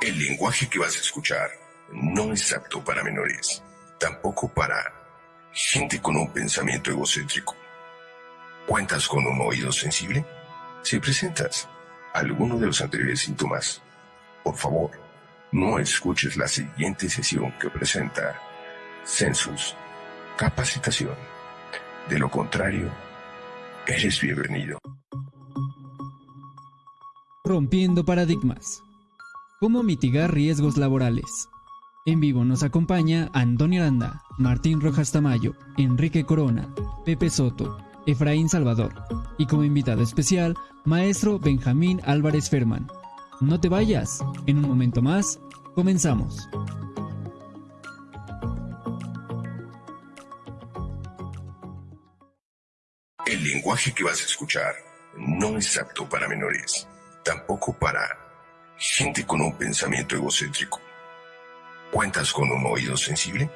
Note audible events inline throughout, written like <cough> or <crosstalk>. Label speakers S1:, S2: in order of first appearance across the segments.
S1: El lenguaje que vas a escuchar no es apto para menores, tampoco para gente con un pensamiento egocéntrico. ¿Cuentas con un oído sensible? Si presentas alguno de los anteriores síntomas, por favor, no escuches la siguiente sesión que presenta Census Capacitación. De lo contrario, eres bienvenido.
S2: Rompiendo paradigmas. ¿Cómo mitigar riesgos laborales? En vivo nos acompaña Antonio Aranda, Martín Rojas Tamayo, Enrique Corona, Pepe Soto, Efraín Salvador y como invitado especial, maestro Benjamín Álvarez Ferman. No te vayas, en un momento más, comenzamos.
S1: El lenguaje que vas a escuchar no es apto para menores, tampoco para gente con un pensamiento egocéntrico. ¿Cuentas con un oído sensible?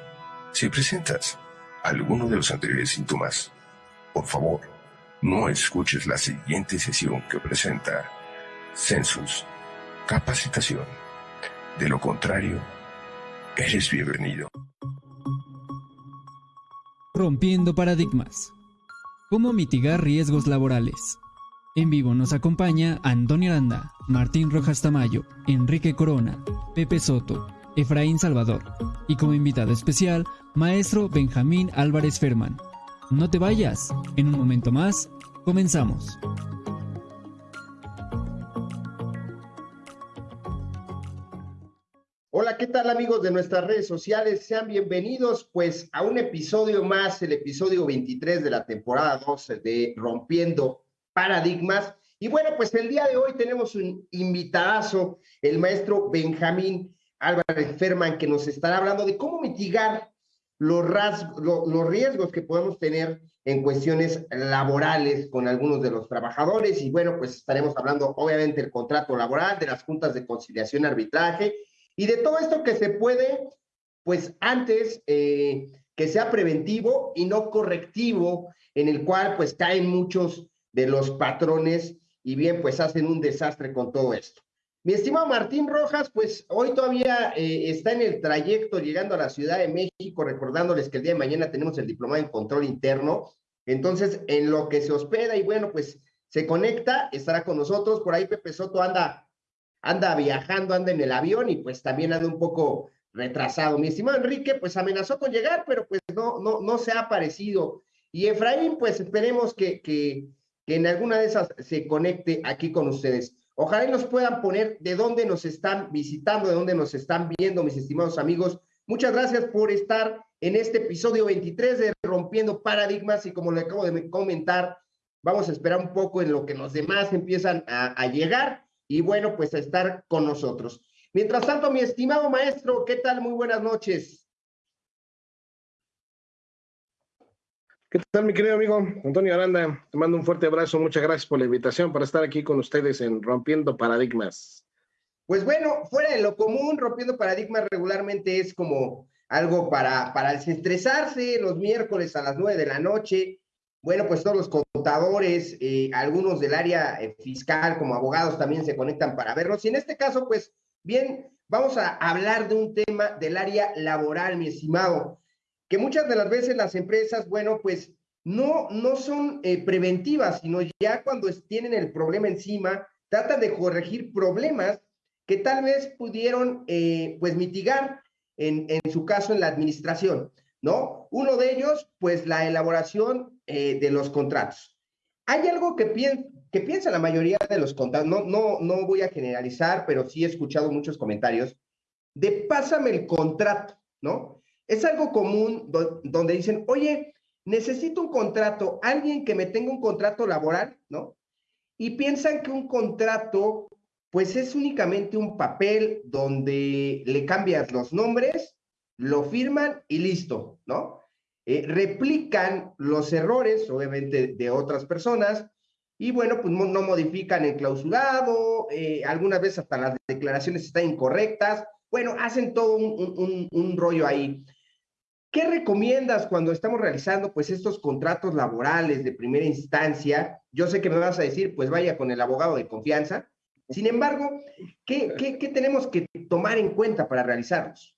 S1: Si presentas alguno de los anteriores síntomas, por favor, no escuches la siguiente sesión que presenta Census Capacitación. De lo contrario, eres bienvenido.
S2: Rompiendo paradigmas. ¿Cómo mitigar riesgos laborales? En vivo nos acompaña Antonio Aranda, Martín Rojas Tamayo, Enrique Corona, Pepe Soto, Efraín Salvador y como invitado especial, maestro Benjamín Álvarez Ferman. No te vayas, en un momento más, comenzamos.
S3: Hola, ¿qué tal amigos de nuestras redes sociales? Sean bienvenidos pues a un episodio más, el episodio 23 de la temporada 12 de Rompiendo paradigmas. Y bueno, pues el día de hoy tenemos un invitadazo, el maestro Benjamín Álvarez Ferman, que nos estará hablando de cómo mitigar los, los riesgos que podemos tener en cuestiones laborales con algunos de los trabajadores. Y bueno, pues estaremos hablando obviamente del contrato laboral, de las juntas de conciliación arbitraje y de todo esto que se puede, pues antes eh, que sea preventivo y no correctivo, en el cual pues caen muchos de los patrones y bien, pues hacen un desastre con todo esto. Mi estimado Martín Rojas, pues hoy todavía eh, está en el trayecto llegando a la Ciudad de México, recordándoles que el día de mañana tenemos el diplomado en control interno. Entonces, en lo que se hospeda y bueno, pues se conecta, estará con nosotros. Por ahí Pepe Soto anda, anda viajando, anda en el avión y pues también anda un poco retrasado. Mi estimado Enrique, pues amenazó con llegar, pero pues no, no, no se ha aparecido. Y Efraín, pues esperemos que, que, que en alguna de esas se conecte aquí con ustedes. Ojalá y nos puedan poner de dónde nos están visitando, de dónde nos están viendo, mis estimados amigos. Muchas gracias por estar en este episodio 23 de Rompiendo Paradigmas y como le acabo de comentar, vamos a esperar un poco en lo que los demás empiezan a, a llegar y bueno, pues a estar con nosotros. Mientras tanto, mi estimado maestro, ¿qué tal? Muy buenas noches.
S4: ¿Qué tal, mi querido amigo Antonio Aranda? Te mando un fuerte abrazo. Muchas gracias por la invitación para estar aquí con ustedes en Rompiendo Paradigmas.
S3: Pues bueno, fuera de lo común, Rompiendo Paradigmas regularmente es como algo para, para desestresarse los miércoles a las nueve de la noche. Bueno, pues todos los contadores, eh, algunos del área eh, fiscal como abogados también se conectan para verlos. Y en este caso, pues bien, vamos a hablar de un tema del área laboral, mi estimado que muchas de las veces las empresas, bueno, pues no, no son eh, preventivas, sino ya cuando tienen el problema encima, tratan de corregir problemas que tal vez pudieron, eh, pues, mitigar en, en, su caso en la administración, ¿no? Uno de ellos, pues, la elaboración eh, de los contratos. Hay algo que, que piensa la mayoría de los contratos, no, no, no voy a generalizar, pero sí he escuchado muchos comentarios, de pásame el contrato, ¿no? Es algo común donde dicen, oye, necesito un contrato, alguien que me tenga un contrato laboral, ¿no? Y piensan que un contrato, pues es únicamente un papel donde le cambias los nombres, lo firman y listo, ¿no? Eh, replican los errores, obviamente, de otras personas, y bueno, pues no modifican el clausurado, eh, algunas veces hasta las declaraciones están incorrectas, bueno, hacen todo un, un rollo ahí. ¿Qué recomiendas cuando estamos realizando pues estos contratos laborales de primera instancia? Yo sé que me vas a decir, pues vaya con el abogado de confianza, Sin embargo, ¿qué, qué, tenemos que tomar en cuenta para realizarlos?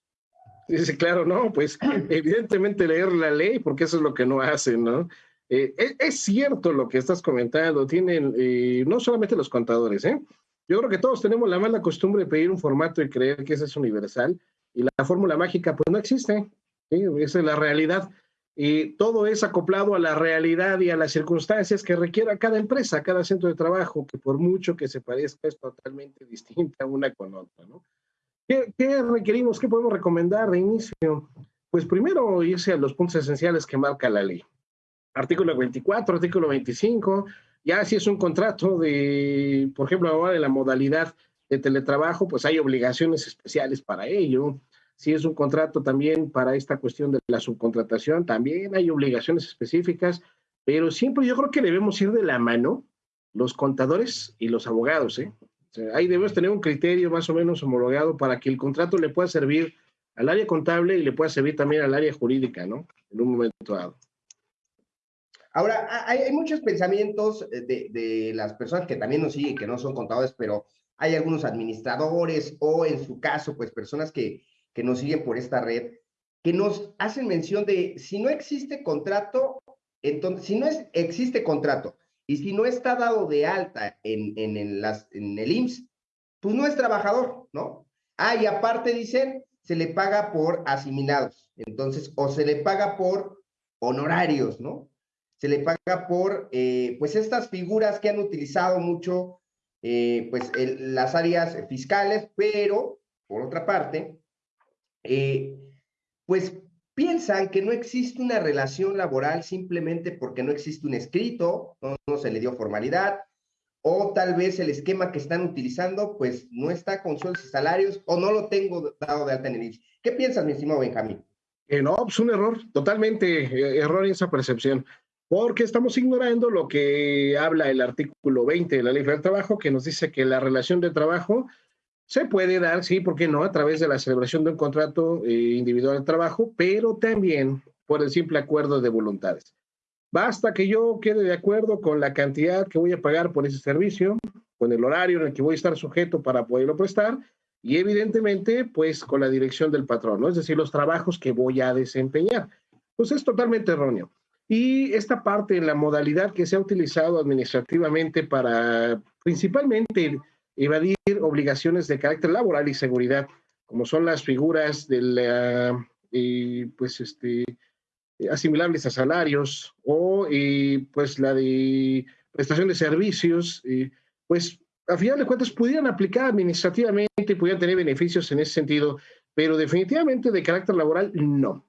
S4: Dice, claro, no, pues <clears throat> evidentemente leer la ley, porque eso es lo que no hacen, ¿no? Eh, es, cierto lo que estás comentando, tienen eh, no solamente los contadores, ¿eh? Yo creo que todos tenemos la mala costumbre de pedir un formato y creer que ese es universal, y la fórmula mágica pues no existe, esa es la realidad. Y todo es acoplado a la realidad y a las circunstancias que requiera cada empresa, cada centro de trabajo, que por mucho que se parezca es totalmente distinta una con otra, ¿no? ¿Qué, ¿Qué, requerimos? ¿Qué podemos recomendar de inicio? Pues primero irse a los puntos esenciales que marca la ley artículo 24, artículo 25, ya si es un contrato de, por ejemplo, ahora de la modalidad de teletrabajo, pues hay obligaciones especiales para ello. Si es un contrato también para esta cuestión de la subcontratación, también hay obligaciones específicas, pero siempre yo creo que debemos ir de la mano los contadores y los abogados. ¿eh? ahí debemos tener un criterio más o menos homologado para que el contrato le pueda servir al área contable y le pueda servir también al área jurídica, ¿no? En un momento dado.
S3: Ahora, hay, muchos pensamientos eh, de, las personas que también nos siguen, que no son contadores, pero hay algunos administradores o en su caso, pues personas que, que nos siguen por esta red, que nos hacen mención de si no existe contrato, entonces, si no es, existe contrato y si no está dado de alta en, en, el IMSS, pues no es trabajador, ¿no? Ah, y aparte dicen, se le paga por asimilados, entonces, o se le paga por honorarios, ¿no? se le paga por eh, pues estas figuras que han utilizado mucho eh, pues las áreas fiscales, pero por otra parte, eh, pues piensan que no existe una relación laboral simplemente porque no existe un escrito, no, se le dio formalidad, o tal vez el esquema que están utilizando pues no está con sueldos y salarios o no lo tengo dado de alta en el ¿Qué piensas, mi estimado Benjamín?
S4: no, pues un error, totalmente error en esa percepción porque estamos ignorando lo que habla el artículo 20 de la Ley Federal del Trabajo, que nos dice que la relación de trabajo se puede dar, sí, ¿por qué no?, a través de la celebración de un contrato eh, individual de trabajo, pero también por el simple acuerdo de voluntades. Basta que yo quede de acuerdo con la cantidad que voy a pagar por ese servicio, con el horario en el que voy a estar sujeto para poderlo prestar, y evidentemente, pues con la dirección del patrón, ¿no? Es decir, los trabajos que voy a desempeñar. Pues es totalmente erróneo. Y esta parte, la modalidad que se ha utilizado administrativamente para principalmente evadir obligaciones de carácter laboral y seguridad, como son las figuras de la, eh, pues este, asimilables a salarios o eh, pues la de prestación de servicios, eh, pues a final de cuentas pudieran aplicar administrativamente y pudieran tener beneficios en ese sentido, pero definitivamente de carácter laboral no.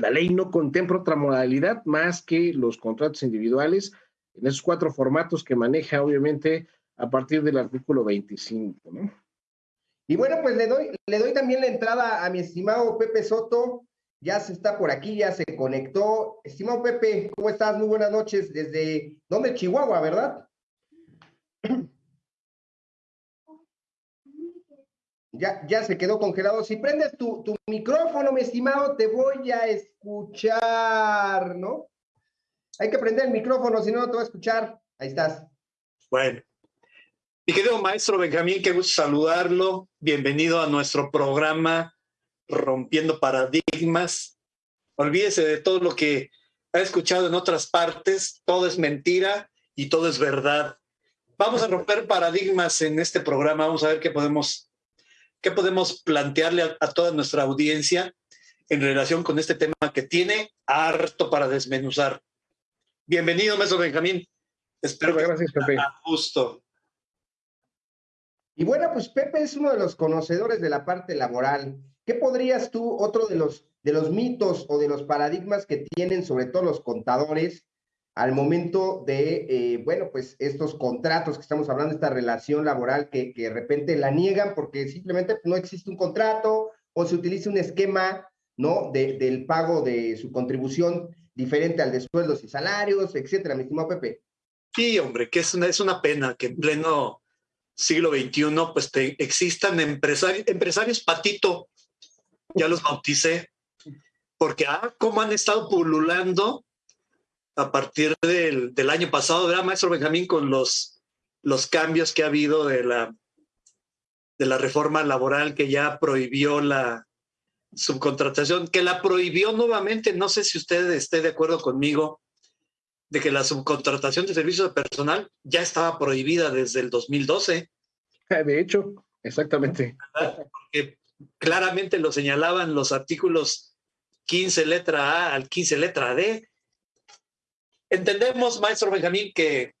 S4: La ley no contempla otra modalidad más que los contratos individuales en esos cuatro formatos que maneja, obviamente, a partir del artículo 25. ¿no?
S3: Y bueno, pues le doy, le doy también la entrada a mi estimado Pepe Soto. Ya se está por aquí, ya se conectó. Estimado Pepe, ¿cómo estás? Muy buenas noches. Desde, ¿dónde? Chihuahua, ¿verdad? <clears throat> Ya, ya se quedó congelado. Si prendes tu, tu micrófono, mi estimado, te voy a escuchar, ¿no? Hay que prender el micrófono, si no, no te voy a escuchar. Ahí estás.
S5: Bueno. Mi querido maestro Benjamín, qué gusto saludarlo. Bienvenido a nuestro programa Rompiendo Paradigmas. Olvídese de todo lo que ha escuchado en otras partes. Todo es mentira y todo es verdad. Vamos a romper paradigmas en este programa. Vamos a ver qué podemos ¿Qué podemos plantearle a, toda nuestra audiencia en relación con este tema que tiene harto para desmenuzar? Bienvenido, maestro Benjamín. Espero que gracias, Pepe. justo.
S3: Y bueno, pues Pepe es uno de los conocedores de la parte laboral. ¿Qué podrías tú, otro de los, de los mitos o de los paradigmas que tienen sobre todo los contadores, al momento de, eh, bueno, pues estos contratos que estamos hablando, esta relación laboral que, que, de repente la niegan porque simplemente no existe un contrato o se utiliza un esquema, ¿no? De, del pago de su contribución diferente al de sueldos y salarios, etcétera, mi estimado Pepe.
S5: Sí, hombre, que es una, es una pena que en pleno siglo XXI pues existan empresarios, empresarios patito, ya los bauticé, porque ah, cómo han estado pululando a partir del, del año pasado, ¿verdad, maestro Benjamín? Con los, los cambios que ha habido de la de la reforma laboral que ya prohibió la subcontratación, que la prohibió nuevamente, no sé si usted esté de acuerdo conmigo, de que la subcontratación de servicios de personal ya estaba prohibida desde el 2012.
S4: De hecho, exactamente.
S5: Porque claramente lo señalaban los artículos 15 letra A al 15 letra D. Entendemos, maestro Benjamín, que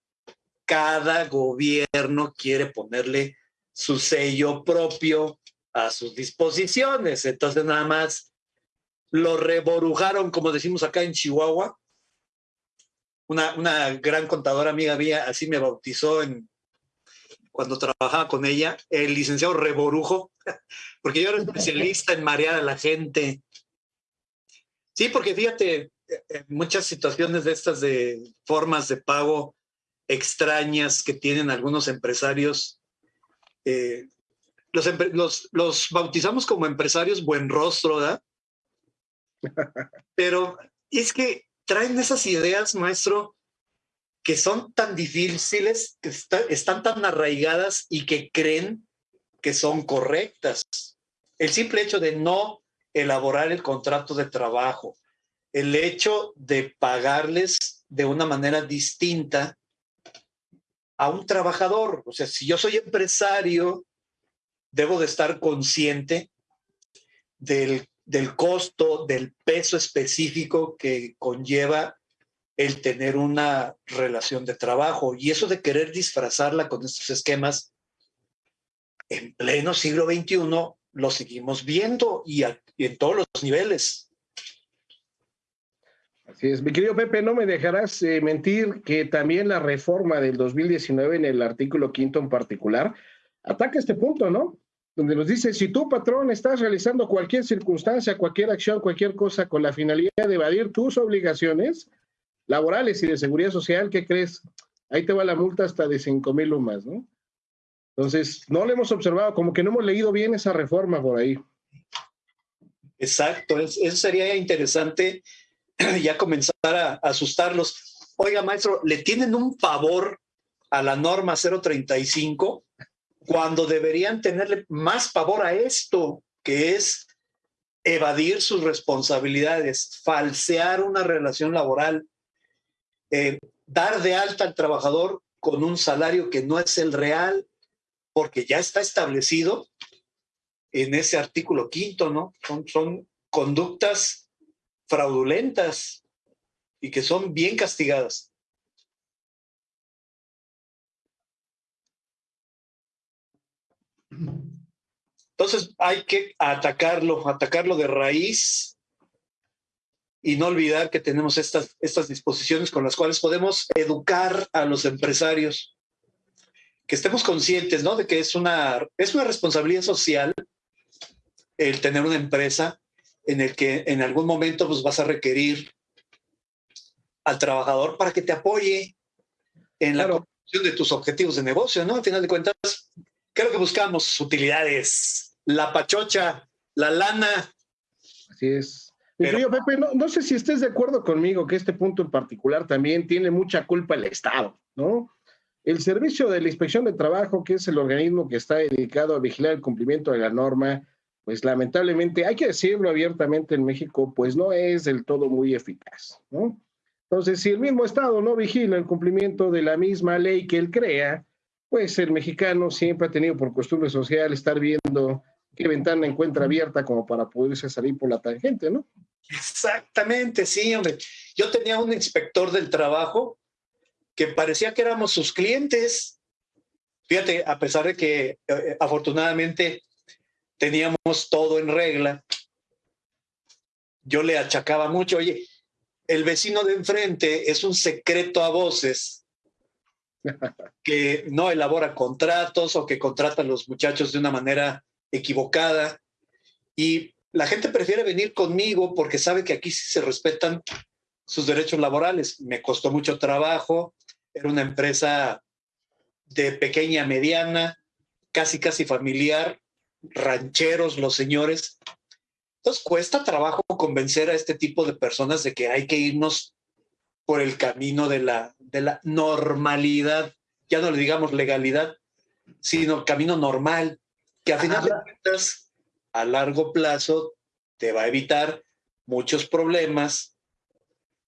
S5: cada gobierno quiere ponerle su sello propio a sus disposiciones. Entonces nada más lo reborujaron, como decimos acá en Chihuahua. Una, una gran contadora amiga mía así me bautizó en, cuando trabajaba con ella, el licenciado Reborujo, <laughs> porque yo era especialista en marear a la gente. Sí, porque fíjate, muchas situaciones de estas de formas de pago extrañas que tienen algunos empresarios, eh, los, los, bautizamos como empresarios buen rostro, ¿verdad? <laughs> Pero es que traen esas ideas, maestro, que son tan difíciles, que están tan arraigadas y que creen que son correctas. El simple hecho de no elaborar el contrato de trabajo, el hecho de pagarles de una manera distinta a un trabajador. O sea, si yo soy empresario, debo de estar consciente del, del costo, del peso específico que conlleva el tener una relación de trabajo. Y eso de querer disfrazarla con estos esquemas, en pleno siglo XXI, lo seguimos viendo y, en todos los niveles.
S4: Así es. Mi querido Pepe, no me dejarás eh, mentir que también la reforma del 2019 en el artículo quinto en particular ataca este punto, ¿no? Donde nos dice, si tú, patrón, estás realizando cualquier circunstancia, cualquier acción, cualquier cosa con la finalidad de evadir tus obligaciones laborales y de seguridad social, ¿qué crees? Ahí te va la multa hasta de cinco mil lumas, ¿no? Entonces, no lo hemos observado, como que no hemos leído bien esa reforma por ahí.
S5: Exacto, eso sería interesante <clears throat> ya comenzar a asustarlos. Oiga, maestro, ¿le tienen un pavor a la norma 035 cuando deberían tenerle más pavor a esto, que es evadir sus responsabilidades, falsear una relación laboral, eh, dar de alta al trabajador con un salario que no es el real, porque ya está establecido en ese artículo quinto, ¿no? Son, son conductas fraudulentas y que son bien castigadas. Entonces hay que atacarlo, atacarlo de raíz y no olvidar que tenemos estas, estas disposiciones con las cuales podemos educar a los empresarios que estemos conscientes, ¿no? De que es una, es una responsabilidad social el tener una empresa en el que en algún momento pues vas a requerir al trabajador para que te apoye en la construcción de tus objetivos de negocio, ¿no? Al final de cuentas, ¿qué es lo que buscamos? Utilidades, la pachocha, la lana.
S4: Así es. Pero, Pepe, no, no sé si estés de acuerdo conmigo que este punto en particular también tiene mucha culpa el Estado, ¿no? El Servicio de la Inspección de Trabajo, que es el organismo que está dedicado a vigilar el cumplimiento de la norma, pues lamentablemente, hay que decirlo abiertamente en México, pues no es del todo muy eficaz, ¿no? Entonces, si el mismo Estado no vigila el cumplimiento de la misma ley que él crea, pues el mexicano siempre ha tenido por costumbre social estar viendo qué ventana encuentra abierta como para poderse salir por la tangente, ¿no?
S5: Exactamente, sí, hombre. Yo tenía un inspector del trabajo que parecía que éramos sus clientes. Fíjate, a pesar de que eh, afortunadamente teníamos todo en regla, yo le achacaba mucho, oye, el vecino de enfrente es un secreto a voces que no elabora contratos o que contrata a los muchachos de una manera equivocada. Y la gente prefiere venir conmigo porque sabe que aquí sí se respetan sus derechos laborales. Me costó mucho trabajo, era una empresa de pequeña, mediana, casi, casi familiar, rancheros los señores. Entonces cuesta trabajo convencer a este tipo de personas de que hay que irnos por el camino de la, de la normalidad, ya no le digamos legalidad, sino camino normal. que a final de cuentas, a largo plazo, te va a evitar muchos problemas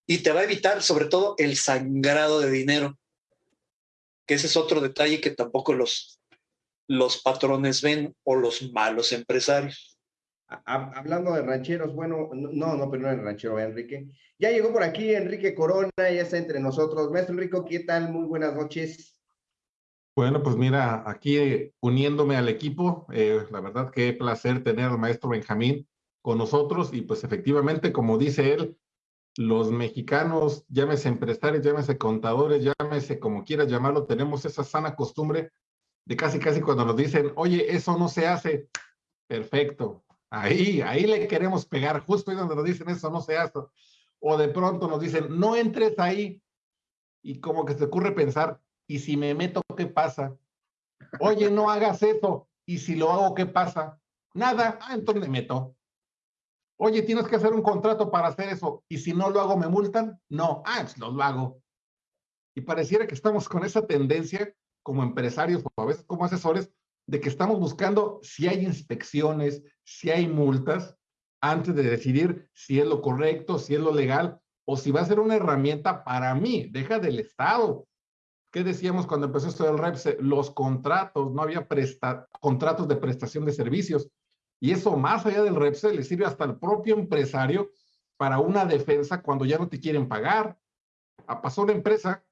S5: y te va a evitar sobre todo el sangrado de dinero, que ese es otro detalle que tampoco los, los patrones ven o los malos empresarios.
S3: Hablando de rancheros, bueno, no, no, pero no es ranchero, Enrique. Ya llegó por aquí Enrique Corona, ya está entre nosotros. Maestro Enrico, ¿qué tal? Muy buenas noches.
S6: Bueno, pues mira, aquí uniéndome al equipo, eh, la verdad que placer tener al maestro Benjamín con nosotros y pues efectivamente, como dice él, los mexicanos, llámese empresarios, llámese contadores, llámese como quieras llamarlo, tenemos esa sana costumbre de casi casi cuando nos dicen, oye, eso no se hace, perfecto, ahí, ahí le queremos pegar, justo ahí donde nos dicen eso no se hace, o de pronto nos dicen, no entres ahí, y como que se ocurre pensar, ¿y si me meto, qué pasa? Oye, no hagas eso, ¿y si lo hago, qué pasa? Nada, ah, entonces me meto. Oye, tienes que hacer un contrato para hacer eso, y si no lo hago, ¿me multan? No, ah, pues lo hago. Y pareciera que estamos con esa tendencia como empresarios o a veces como asesores, de que estamos buscando si hay inspecciones, si hay multas, antes de decidir si es lo correcto, si es lo legal, o si va a ser una herramienta para mí, deja del Estado. ¿Qué decíamos cuando empezó esto del REPSE? Los contratos, no había contratos de prestación de servicios. Y eso más allá del REPSE le sirve hasta al propio empresario para una defensa cuando ya no te quieren pagar. Ah, pasó una empresa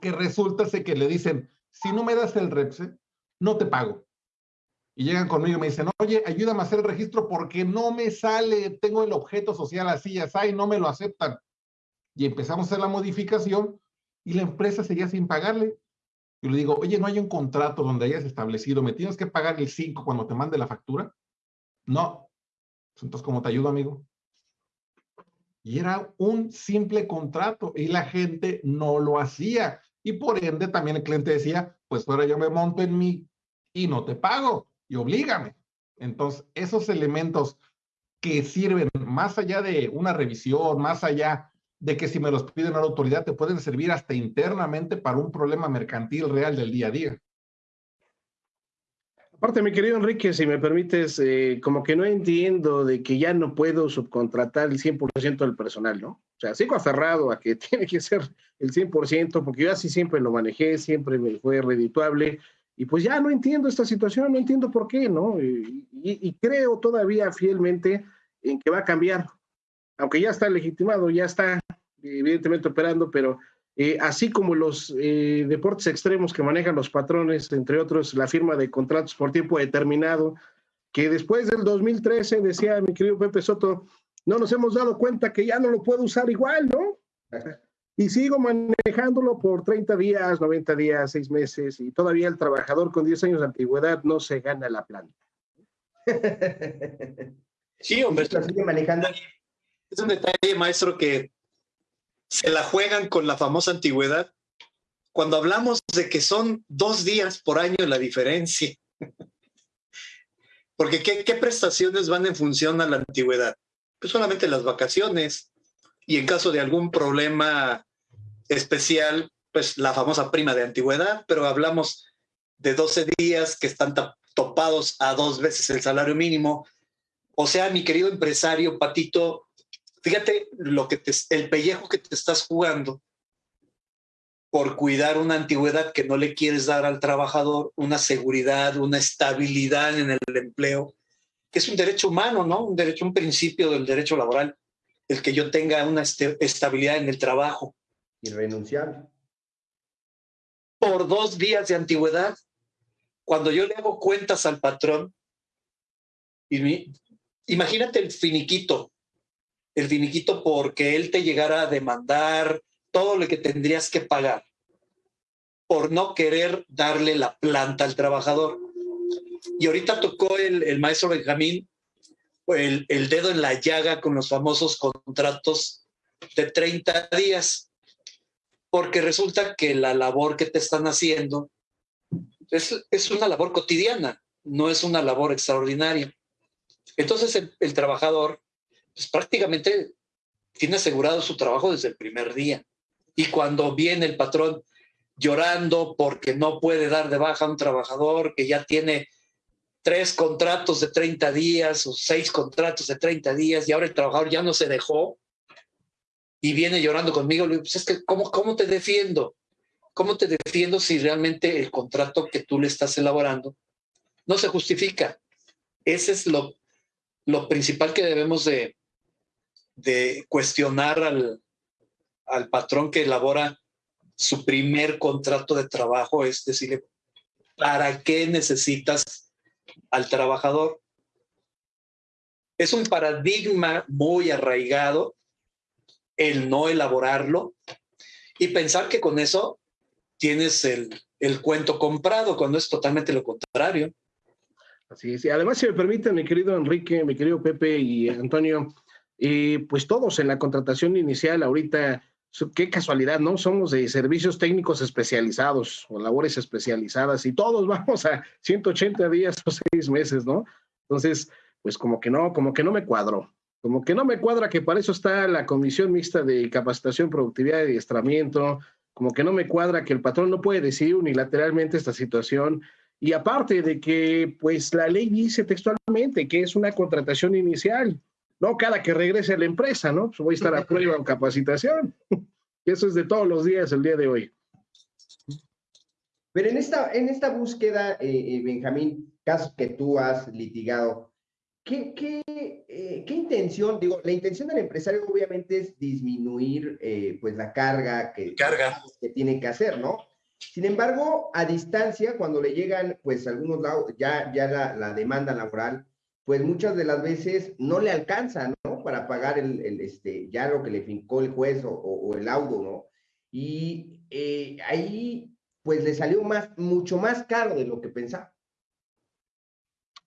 S6: que resulta que le dicen, si no me das el REPSE, no te pago. Y llegan conmigo y me dicen, oye, ayúdame a hacer el registro porque no me sale, tengo el objeto social así, ya y no me lo aceptan. Y empezamos a hacer la modificación y la empresa seguía sin pagarle. Yo le digo, oye, ¿no hay un contrato donde hayas establecido, me tienes que pagar el 5 cuando te mande la factura? No. Pues entonces, ¿cómo te ayudo, amigo? Y era un simple contrato y la gente no lo hacía. Y por ende también el cliente decía, pues ahora yo me monto en mí y no te pago y oblígame. Entonces, esos elementos que sirven más allá de una revisión, más allá de que si me los piden a la autoridad, te pueden servir hasta internamente para un problema mercantil real del día a día.
S4: Aparte, mi querido Enrique, si me permites, eh, como que no entiendo de que ya no puedo subcontratar el 100% del personal, ¿no? O sea, sigo aferrado a que <laughs> tiene que ser el 100%, porque yo así siempre lo manejé, siempre me fue redituable, y pues ya no entiendo esta situación, no entiendo por qué, ¿no? Y, creo todavía fielmente en que va a cambiar, aunque ya está legitimado, ya está evidentemente operando, pero eh, así como los eh, deportes extremos que manejan los patrones, entre otros la firma de contratos por tiempo determinado, que después del 2013, decía mi querido Pepe Soto, no nos hemos dado cuenta que ya no lo puedo usar igual, ¿no? Y sigo manejándolo por 30 días, 90 días, 6 meses, y todavía el trabajador con 10 años de antigüedad no se gana la planta.
S5: Sí, hombre.
S3: Sigue manejando.
S5: Es un detalle, maestro, que se la juegan con la famosa antigüedad. Cuando hablamos de que son dos días por año la diferencia. Porque ¿qué, prestaciones van en función a la antigüedad? Pues solamente las vacaciones y en caso de algún problema especial, pues la famosa prima de antigüedad, pero hablamos de 12 días que están topados a dos veces el salario mínimo. O sea, mi querido empresario Patito, Fíjate lo que te, el pellejo que te estás jugando por cuidar una antigüedad que no le quieres dar al trabajador, una seguridad, una estabilidad en el empleo, que es un derecho humano, ¿no? Un derecho, un principio del derecho laboral, el que yo tenga una este, estabilidad en el trabajo.
S3: Irrenunciable.
S5: Por dos días de antigüedad, cuando yo le hago cuentas al patrón, y imagínate el finiquito, el finiquito porque él te llegara a demandar todo lo que tendrías que pagar por no querer darle la planta al trabajador. Y ahorita tocó el, maestro Benjamín el, dedo en la llaga con los famosos contratos de 30 días, porque resulta que la labor que te están haciendo es, es una labor cotidiana, no es una labor extraordinaria. Entonces el trabajador pues prácticamente tiene asegurado su trabajo desde el primer día. Y cuando viene el patrón llorando porque no puede dar de baja a un trabajador que ya tiene tres contratos de 30 días o seis contratos de 30 días y ahora el trabajador ya no se dejó y viene llorando conmigo, le digo, pues es que, ¿cómo, ¿cómo te defiendo? ¿Cómo te defiendo si realmente el contrato que tú le estás elaborando no se justifica? Ese es lo, lo principal que debemos de, de cuestionar al, al patrón que elabora su primer contrato de trabajo, es decirle, ¿para qué necesitas al trabajador? Es un paradigma muy arraigado el no elaborarlo y pensar que con eso tienes el, el cuento comprado, cuando es totalmente lo contrario.
S4: Así es. Y además, si me permiten, mi querido Enrique, mi querido Pepe y Antonio, eh, pues todos en la contratación inicial ahorita, qué casualidad, ¿no? Somos de servicios técnicos especializados o labores especializadas y todos <laughs> vamos a 180 días o seis meses, ¿no? Entonces, pues como que no, como que no me cuadro. Como que no me cuadra que para eso está la Comisión Mixta de Capacitación, Productividad y Adiestramiento, como que no me cuadra que el patrón no puede decidir unilateralmente esta situación. Y aparte de que, pues la ley dice textualmente que es una contratación inicial, no cada que regrese a la empresa, ¿no? Pues voy a estar a prueba en capacitación. Eso es de todos los días, el día de hoy.
S3: Pero en esta, en esta búsqueda, eh, eh Benjamín, casos que tú has litigado, ¿Qué, qué, eh, ¿Qué, intención? Digo, la intención del empresario obviamente es disminuir eh, pues la carga que,
S5: carga
S3: que tiene que hacer, ¿no? Sin embargo, a distancia, cuando le llegan pues algunos lados, ya, ya la, la, demanda laboral, pues muchas de las veces no le alcanza, ¿no? Para pagar el, el este, ya lo que le fincó el juez o, el laudo, ¿no? Y eh, ahí pues le salió más, mucho más caro de lo que pensaba.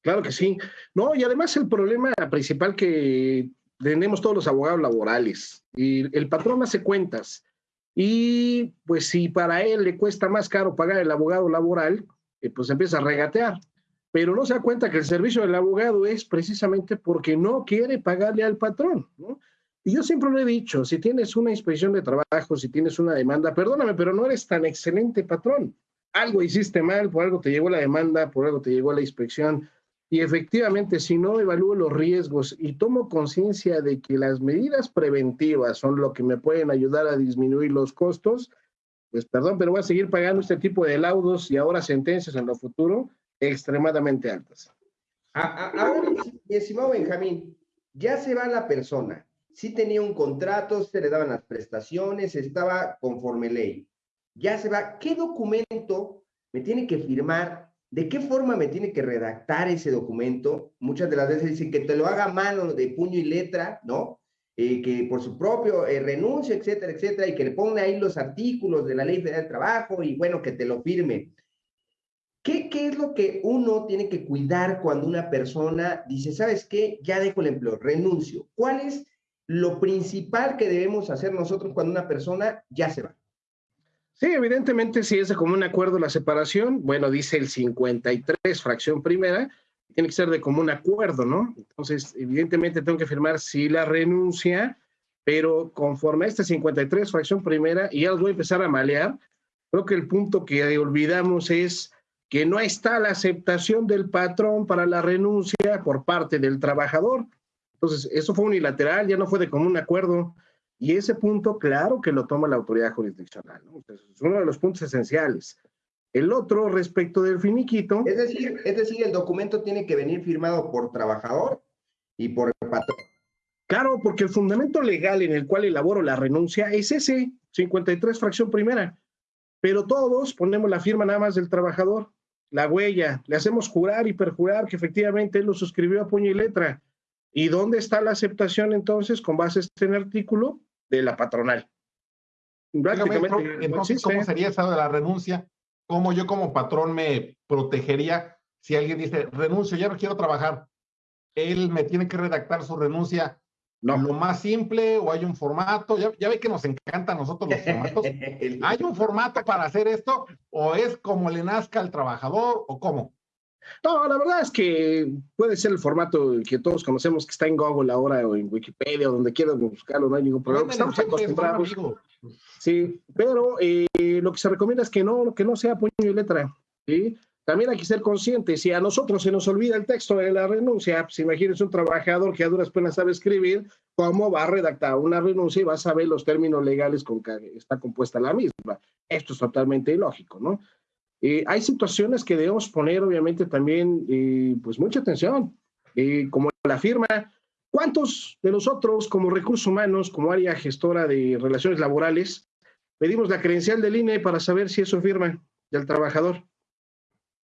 S4: Claro que sí. No, y además el problema principal que tenemos todos los abogados laborales, y el patrón hace cuentas, y pues si para él le cuesta más caro pagar el abogado laboral, eh, pues empieza a regatear. Pero no se da cuenta que el servicio del abogado es precisamente porque no quiere pagarle al patrón. ¿no? Y yo siempre lo he dicho, si tienes una inspección de trabajo, si tienes una demanda, perdóname, pero no eres tan excelente patrón. Algo hiciste mal, por algo te llegó la demanda, por algo te llegó la inspección y efectivamente, si no evalúo los riesgos y tomo conciencia de que las medidas preventivas son lo que me pueden ayudar a disminuir los costos, pues perdón, pero voy a seguir pagando este tipo de laudos y ahora sentencias en lo futuro extremadamente altas.
S3: Ahora, mi estimado Benjamín, ya se va la persona. Sí tenía un contrato, se le daban las prestaciones, estaba conforme ley. Ya se va. ¿Qué documento me tiene que firmar ¿De qué forma me tiene que redactar ese documento? Muchas de las veces dicen que te lo haga mano de puño y letra, ¿no? Eh, que por su propio eh, renuncio, etcétera, etcétera, y que le ponga ahí los artículos de la Ley Federal del Trabajo y bueno, que te lo firme. ¿Qué, ¿Qué es lo que uno tiene que cuidar cuando una persona dice, sabes qué, ya dejo el empleo, renuncio? ¿Cuál es lo principal que debemos hacer nosotros cuando una persona ya se va?
S4: Sí, evidentemente, si es de común acuerdo la separación, bueno, dice el 53, fracción primera, tiene que ser de común acuerdo, ¿no? Entonces, evidentemente tengo que firmar si la renuncia, pero conforme a este 53, fracción primera, y ya los voy a empezar a malear, creo que el punto que olvidamos es que no está la aceptación del patrón para la renuncia por parte del trabajador. Entonces, eso fue unilateral, ya no fue de común acuerdo. Y ese punto, claro que lo toma la autoridad jurisdiccional, ¿no? es uno de los puntos esenciales. El otro, respecto del finiquito.
S3: Es decir, es decir, el documento tiene que venir firmado por trabajador y por el patrón.
S4: Claro, porque el fundamento legal en el cual elaboro la renuncia es ese, 53 fracción primera. Pero todos ponemos la firma nada más del trabajador, la huella, le hacemos jurar y perjurar que efectivamente él lo suscribió a puño y letra. ¿Y dónde está la aceptación entonces con base a este artículo? de la patronal.
S6: entonces, ¿cómo sería esa de la renuncia? ¿Cómo yo como patrón me protegería si alguien dice, renuncio, ya no quiero trabajar? Él me tiene que redactar su renuncia no. lo más simple o hay un formato. Ya, ya ve que nos encanta a nosotros los formatos. <laughs> ¿Hay un formato para hacer esto o es como le nazca al trabajador o cómo?
S4: No, la verdad es que puede ser el formato que todos conocemos que está en Google ahora o en Wikipedia o donde quieran buscarlo, no hay ningún problema. Estamos acostumbrados. Sí, pero eh, lo que se recomienda es que no, que no sea puño y letra. ¿sí? También hay que ser conscientes. Si a nosotros se nos olvida el texto de la renuncia, pues imagínense un trabajador que a duras penas sabe escribir, ¿cómo va a redactar una renuncia y va a saber los términos legales con que está compuesta la misma? Esto es totalmente ilógico, ¿no? Hay situaciones que debemos poner, obviamente, también, pues mucha atención, como la firma. ¿Cuántos de nosotros, como recursos humanos, como área gestora de relaciones laborales, pedimos la credencial del INE para saber si eso firma del trabajador?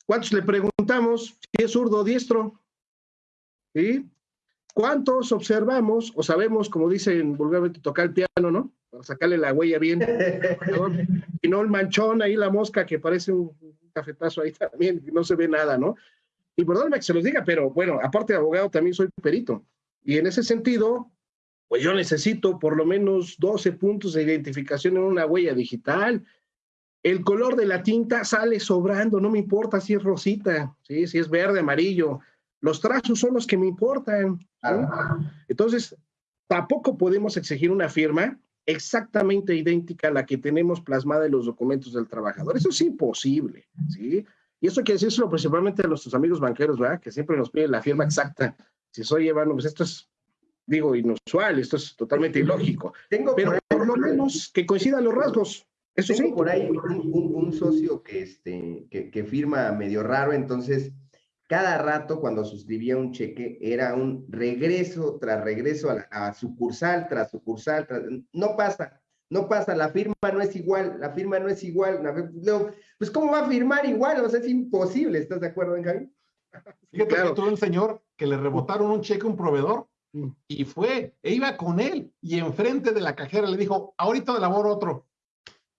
S4: ¿Cuántos le preguntamos si es zurdo o diestro? ¿Sí? ¿Cuántos observamos o sabemos, como dicen vulgarmente, tocar el piano, ¿no? Para sacarle la huella bien. <laughs> y no el manchón ahí, la mosca que parece un cafetazo ahí también, no se ve nada, ¿no? Y perdóname que se los diga, pero bueno, aparte de abogado, también soy perito. Y en ese sentido, pues yo necesito por lo menos 12 puntos de identificación en una huella digital el color de la tinta sale sobrando, no me importa si es rosita, ¿sí? si es verde, amarillo. Los trazos son los que me importan. Entonces, tampoco podemos exigir una firma exactamente idéntica a la que tenemos plasmada en los documentos del trabajador. Eso es imposible, ¿sí? Y eso quiere decirlo principalmente a nuestros amigos banqueros, ¿verdad? Que siempre nos piden la firma exacta. Si soy bueno, pues esto es, digo, inusual, esto es totalmente ilógico. Tengo Pero por lo menos que coincidan los rasgos.
S3: Eso sí. por ahí un, socio que, este, que, firma medio raro, entonces cada rato cuando suscribía un cheque era un regreso tras regreso a, sucursal tras sucursal. no pasa, no pasa, la firma no es igual, la firma no es igual. pues ¿cómo va a firmar igual? O sea, es imposible, ¿estás de acuerdo, Javi? <laughs>
S6: Fíjate que tuvo un señor que le rebotaron un cheque a un proveedor mm. y fue, e iba con él y enfrente de la cajera le dijo, ahorita de labor otro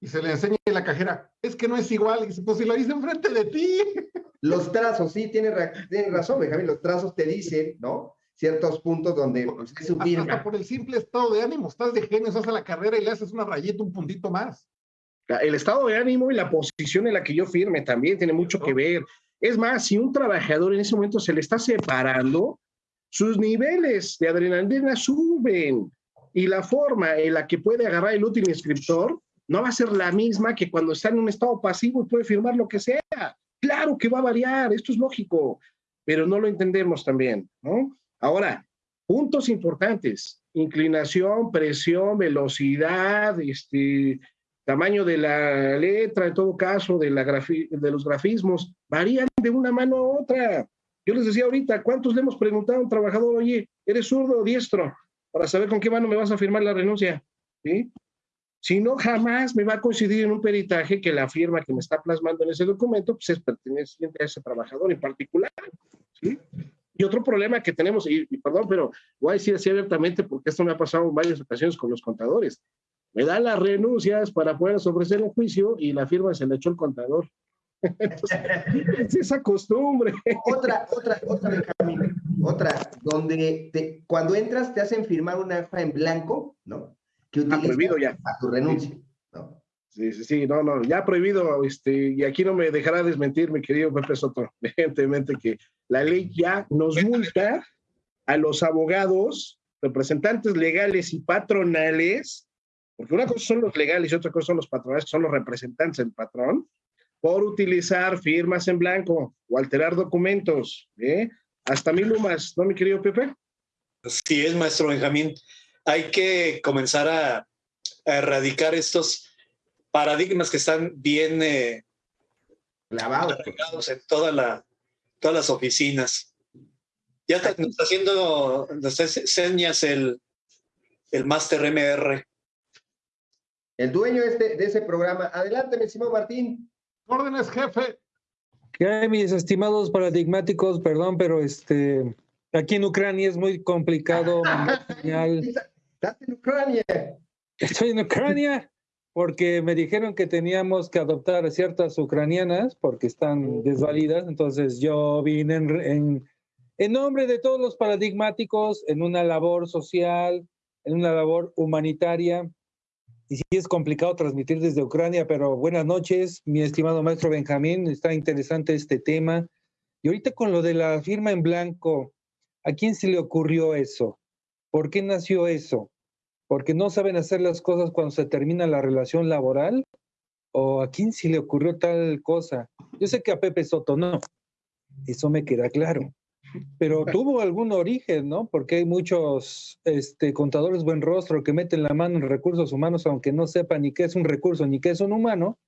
S6: y se le enseña a la cajera, es que no es igual, y dice, pues si lo hice enfrente de ti. <laughs>
S3: Los trazos, sí, tiene, razón, Benjamín, los trazos te dicen, ¿no? Ciertos puntos donde
S6: pues, hasta, por el simple estado de ánimo, estás de genio, estás a la carrera y le haces una rayeta, un puntito más.
S4: El estado de ánimo y la posición en la que yo firme también tiene mucho que ver. Es más, si un trabajador en ese momento se le está separando, sus niveles de adrenalina suben y la forma en la que puede agarrar el útil inscriptor no va a ser la misma que cuando está en un estado pasivo y puede firmar lo que sea. Claro que va a variar, esto es lógico, pero no lo entendemos también, ¿no? Ahora, puntos importantes, inclinación, presión, velocidad, este, tamaño de la letra, en todo caso, de, la de los grafismos, varían de una mano a otra. Yo les decía ahorita, ¿cuántos le hemos preguntado a un trabajador, oye, ¿eres zurdo o diestro? Para saber con qué mano me vas a firmar la renuncia. ¿Sí? Si no, jamás me va a coincidir en un peritaje que la firma que me está plasmando en ese documento pues es perteneciente a ese trabajador en particular. ¿sí? Y otro problema que tenemos, y, perdón, pero voy a decir así abiertamente porque esto me ha pasado en varias ocasiones con los contadores. Me dan las renuncias para poder ofrecer un juicio y la firma se le echó el contador. <laughs> es esa costumbre.
S3: Otra, otra, otra, otra, donde te, cuando entras te hacen firmar una hoja en blanco, ¿no?
S4: Ha prohibido ya.
S3: A tu renuncia.
S4: Sí, sí, sí, no, no, ya prohibido, este, y aquí no me dejará desmentir, mi querido Pepe Soto, <laughs> evidentemente que la ley ya nos multa a los abogados, representantes legales y patronales, porque una cosa son los legales y otra cosa son los patronales, que son los representantes del patrón, por utilizar firmas en blanco o alterar documentos. ¿eh? Hasta mil lumas, ¿no, mi querido Pepe?
S5: Sí, es, maestro Benjamín hay que comenzar a, erradicar estos paradigmas que están bien eh,
S3: clavados
S5: en toda la, todas las oficinas. Ya está, nos está haciendo, nos señas el, el Master MR.
S3: El dueño de, este, de ese programa. Adelante, mi estimado Martín.
S6: Órdenes, jefe.
S7: ¿Qué hay, mis estimados paradigmáticos? Perdón, pero este, aquí en Ucrania es muy complicado. <laughs>
S3: ¿Estás en Ucrania?
S7: Estoy en Ucrania porque me dijeron que teníamos que adoptar a ciertas ucranianas porque están desvalidas. Entonces yo vine en, en, nombre de todos los paradigmáticos en una labor social, en una labor humanitaria. Y sí es complicado transmitir desde Ucrania, pero buenas noches, mi estimado maestro Benjamín. Está interesante este tema. Y ahorita con lo de la firma en blanco, ¿a quién se le ocurrió eso? ¿Por qué nació eso? ¿Porque no saben hacer las cosas cuando se termina la relación laboral? ¿O a quién se le ocurrió tal cosa? Yo sé que a Pepe Soto no, eso me queda claro. Pero <laughs> tuvo algún origen, ¿no? Porque hay muchos este, contadores buen rostro que meten la mano en recursos humanos, aunque no sepan ni qué es un recurso ni qué es un humano,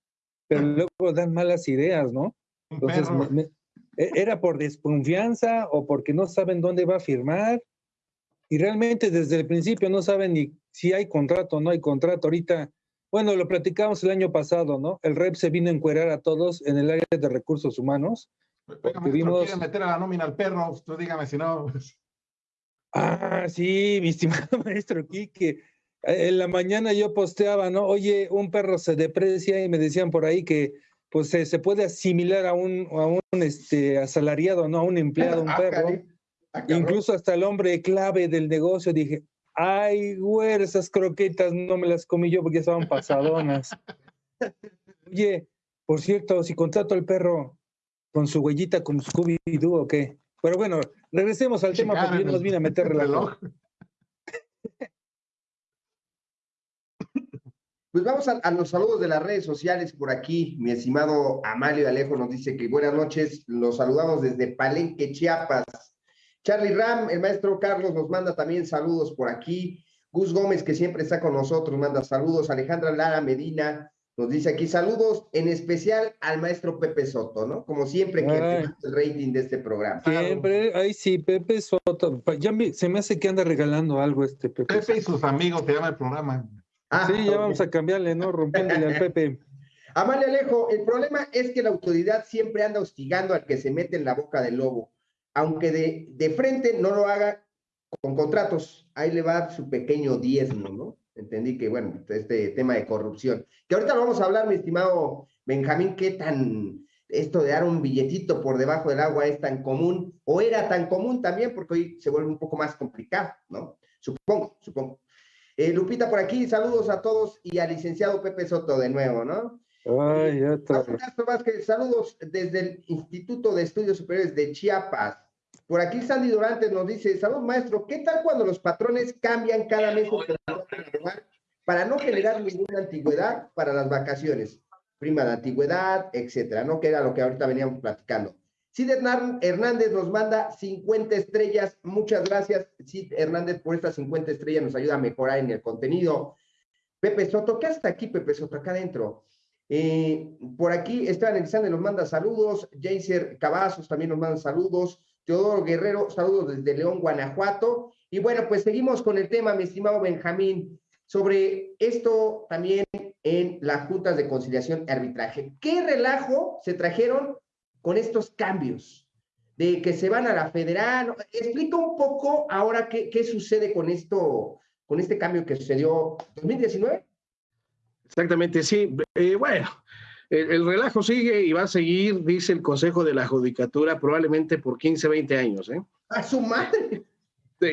S7: pero luego dan malas ideas, ¿no? Entonces, e, ¿era por desconfianza o porque no saben dónde va a firmar? Y realmente desde el principio no saben ni si hay contrato o no hay contrato. Ahorita, bueno, lo platicamos el año pasado, ¿no? El REP se vino a encuerar a todos en el área de recursos humanos
S6: Oiga, maestro, meter a la nómina al perro? Usted dígame si no.
S7: Ah, sí, mi estimado <laughs> maestro Quique. En la mañana yo posteaba, ¿no? Oye, un perro se deprecia y me decían por ahí que pues se, puede asimilar a un, a un este, asalariado, ¿no? A un empleado, <laughs> un ah, perro. Ah, Incluso hasta el hombre clave del negocio dije, ay, güey, esas croquetas no me las comí yo porque estaban pasadonas. <laughs> Oye, por cierto, si contrato al perro, con su huellita con Scooby-Doo o qué. Pero bueno, regresemos al tema porque yo nos vine a meter reloj. <laughs>
S3: Pues vamos a, los saludos de las redes sociales por aquí. Mi estimado Amalio Alejo nos dice que buenas noches, los saludamos desde Palenque, Chiapas. Charlie Ram, el maestro Carlos nos manda también saludos por aquí. Gus Gómez, que siempre está con nosotros, manda saludos. Alejandra Lara Medina, nos dice aquí saludos, en especial al maestro Pepe Soto, ¿no? Como siempre que el rating de este programa.
S7: Siempre, ay sí, Pepe Soto. Ya se me hace que anda regalando algo este Pepe.
S6: Pepe y sus amigos te llama el programa.
S7: Ah, sí, ya vamos a cambiarle, ¿no? Rompiéndole al Pepe. <laughs>
S3: Amalia Alejo, el problema es que la autoridad siempre anda hostigando al que se mete en la boca del lobo, aunque de, de frente no lo haga con contratos. Ahí le va su pequeño diezmo, ¿no? entendí que, bueno, este tema de corrupción, que ahorita lo vamos a hablar, mi estimado Benjamín, qué tan esto de dar un billetito por debajo del agua es tan común, o era tan común también, porque hoy se vuelve un poco más complicado, ¿no? Supongo, supongo. Eh, Lupita por aquí, saludos a todos y al licenciado Pepe Soto de nuevo, ¿no?
S7: Ay, otra
S3: saludos desde el Instituto de Estudios Superiores de Chiapas. Por aquí Sandy Durante nos dice, salud maestro, ¿qué tal cuando los patrones cambian cada mes para no generar ninguna antigüedad para las vacaciones? Prima de antigüedad, etcétera, ¿no? Que era lo que ahorita veníamos platicando. Sid Hernández nos manda 50 estrellas. Muchas gracias, Sid Hernández, por estas 50 estrellas. Nos ayuda a mejorar en el contenido. Pepe Soto, ¿qué hasta aquí, Pepe Soto? Acá adentro. Eh, por aquí Esteban Elizalde nos manda saludos. Jaser Cavazos también nos manda saludos. Teodoro Guerrero, saludos desde León, Guanajuato. Y bueno, pues seguimos con el tema, mi estimado Benjamín, sobre esto también en las juntas de conciliación y arbitraje. ¿Qué relajo se trajeron con estos cambios? De que se van a la federal. Explica un poco ahora qué, qué sucede con esto, con este cambio que sucedió 2019.
S4: Exactamente, sí. Eh, bueno, el, relajo sigue y va a seguir, dice el Consejo de la Judicatura, probablemente por 15, 20 años. ¿eh?
S3: ¡A su madre!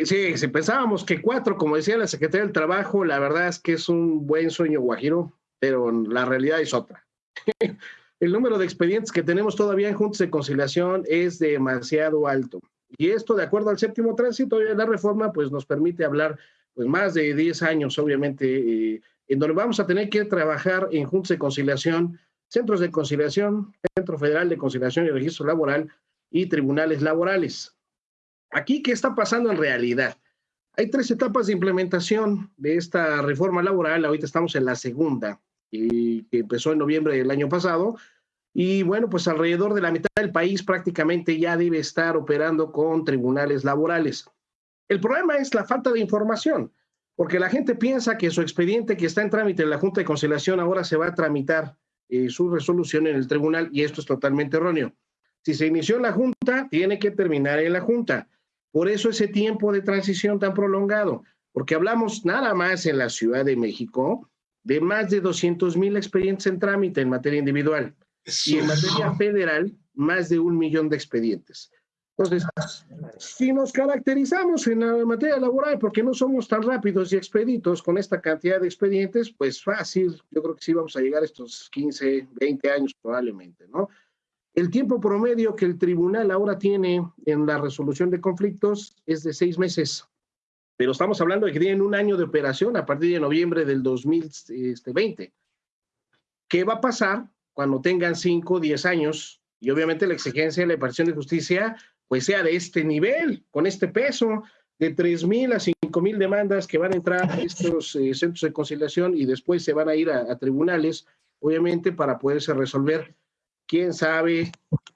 S4: Sí, pensábamos que cuatro, como decía la Secretaría del Trabajo, la verdad es que es un buen sueño guajiro, pero la realidad es otra. <laughs> el número de expedientes que tenemos todavía en juntas de conciliación es demasiado alto. Y esto, de acuerdo al séptimo tránsito de la reforma, pues nos permite hablar pues más de 10 años, obviamente, eh, en donde vamos a tener que trabajar en juntas de conciliación centros de conciliación, Centro Federal de Conciliación y Registro Laboral y tribunales laborales. Aquí, ¿qué está pasando en realidad? Hay tres etapas de implementación de esta reforma laboral. Ahorita estamos en la segunda, y que empezó en noviembre del año pasado. Y bueno, pues alrededor de la mitad del país prácticamente ya debe estar operando con tribunales laborales. El problema es la falta de información, porque la gente piensa que su expediente que está en trámite en la Junta de Conciliación ahora se va a tramitar eh, su resolución en el tribunal y esto es totalmente erróneo. Si se inició en la Junta, tiene que terminar en la Junta. Por eso ese tiempo de transición tan prolongado, porque hablamos nada más en la Ciudad de México de más de 200 mil expedientes en trámite en materia individual y en materia federal más de un millón de expedientes. Entonces, si nos caracterizamos en la materia laboral porque no somos tan rápidos y expeditos con esta cantidad de expedientes, pues fácil, yo creo que sí vamos a llegar a estos 15, 20 años probablemente, ¿no? El tiempo promedio que el tribunal ahora tiene en la resolución de conflictos es de seis meses, pero estamos hablando de que tienen un año de operación a partir de noviembre del 2020. Este, ¿Qué va a pasar cuando tengan 5 o 10 años? Y obviamente la exigencia de la impartición de justicia pues sea de este nivel, con este peso de 3.000 a 5.000 demandas que van a entrar a estos eh, centros de conciliación y después se van a ir a, tribunales, obviamente, para poderse resolver. ¿Quién sabe?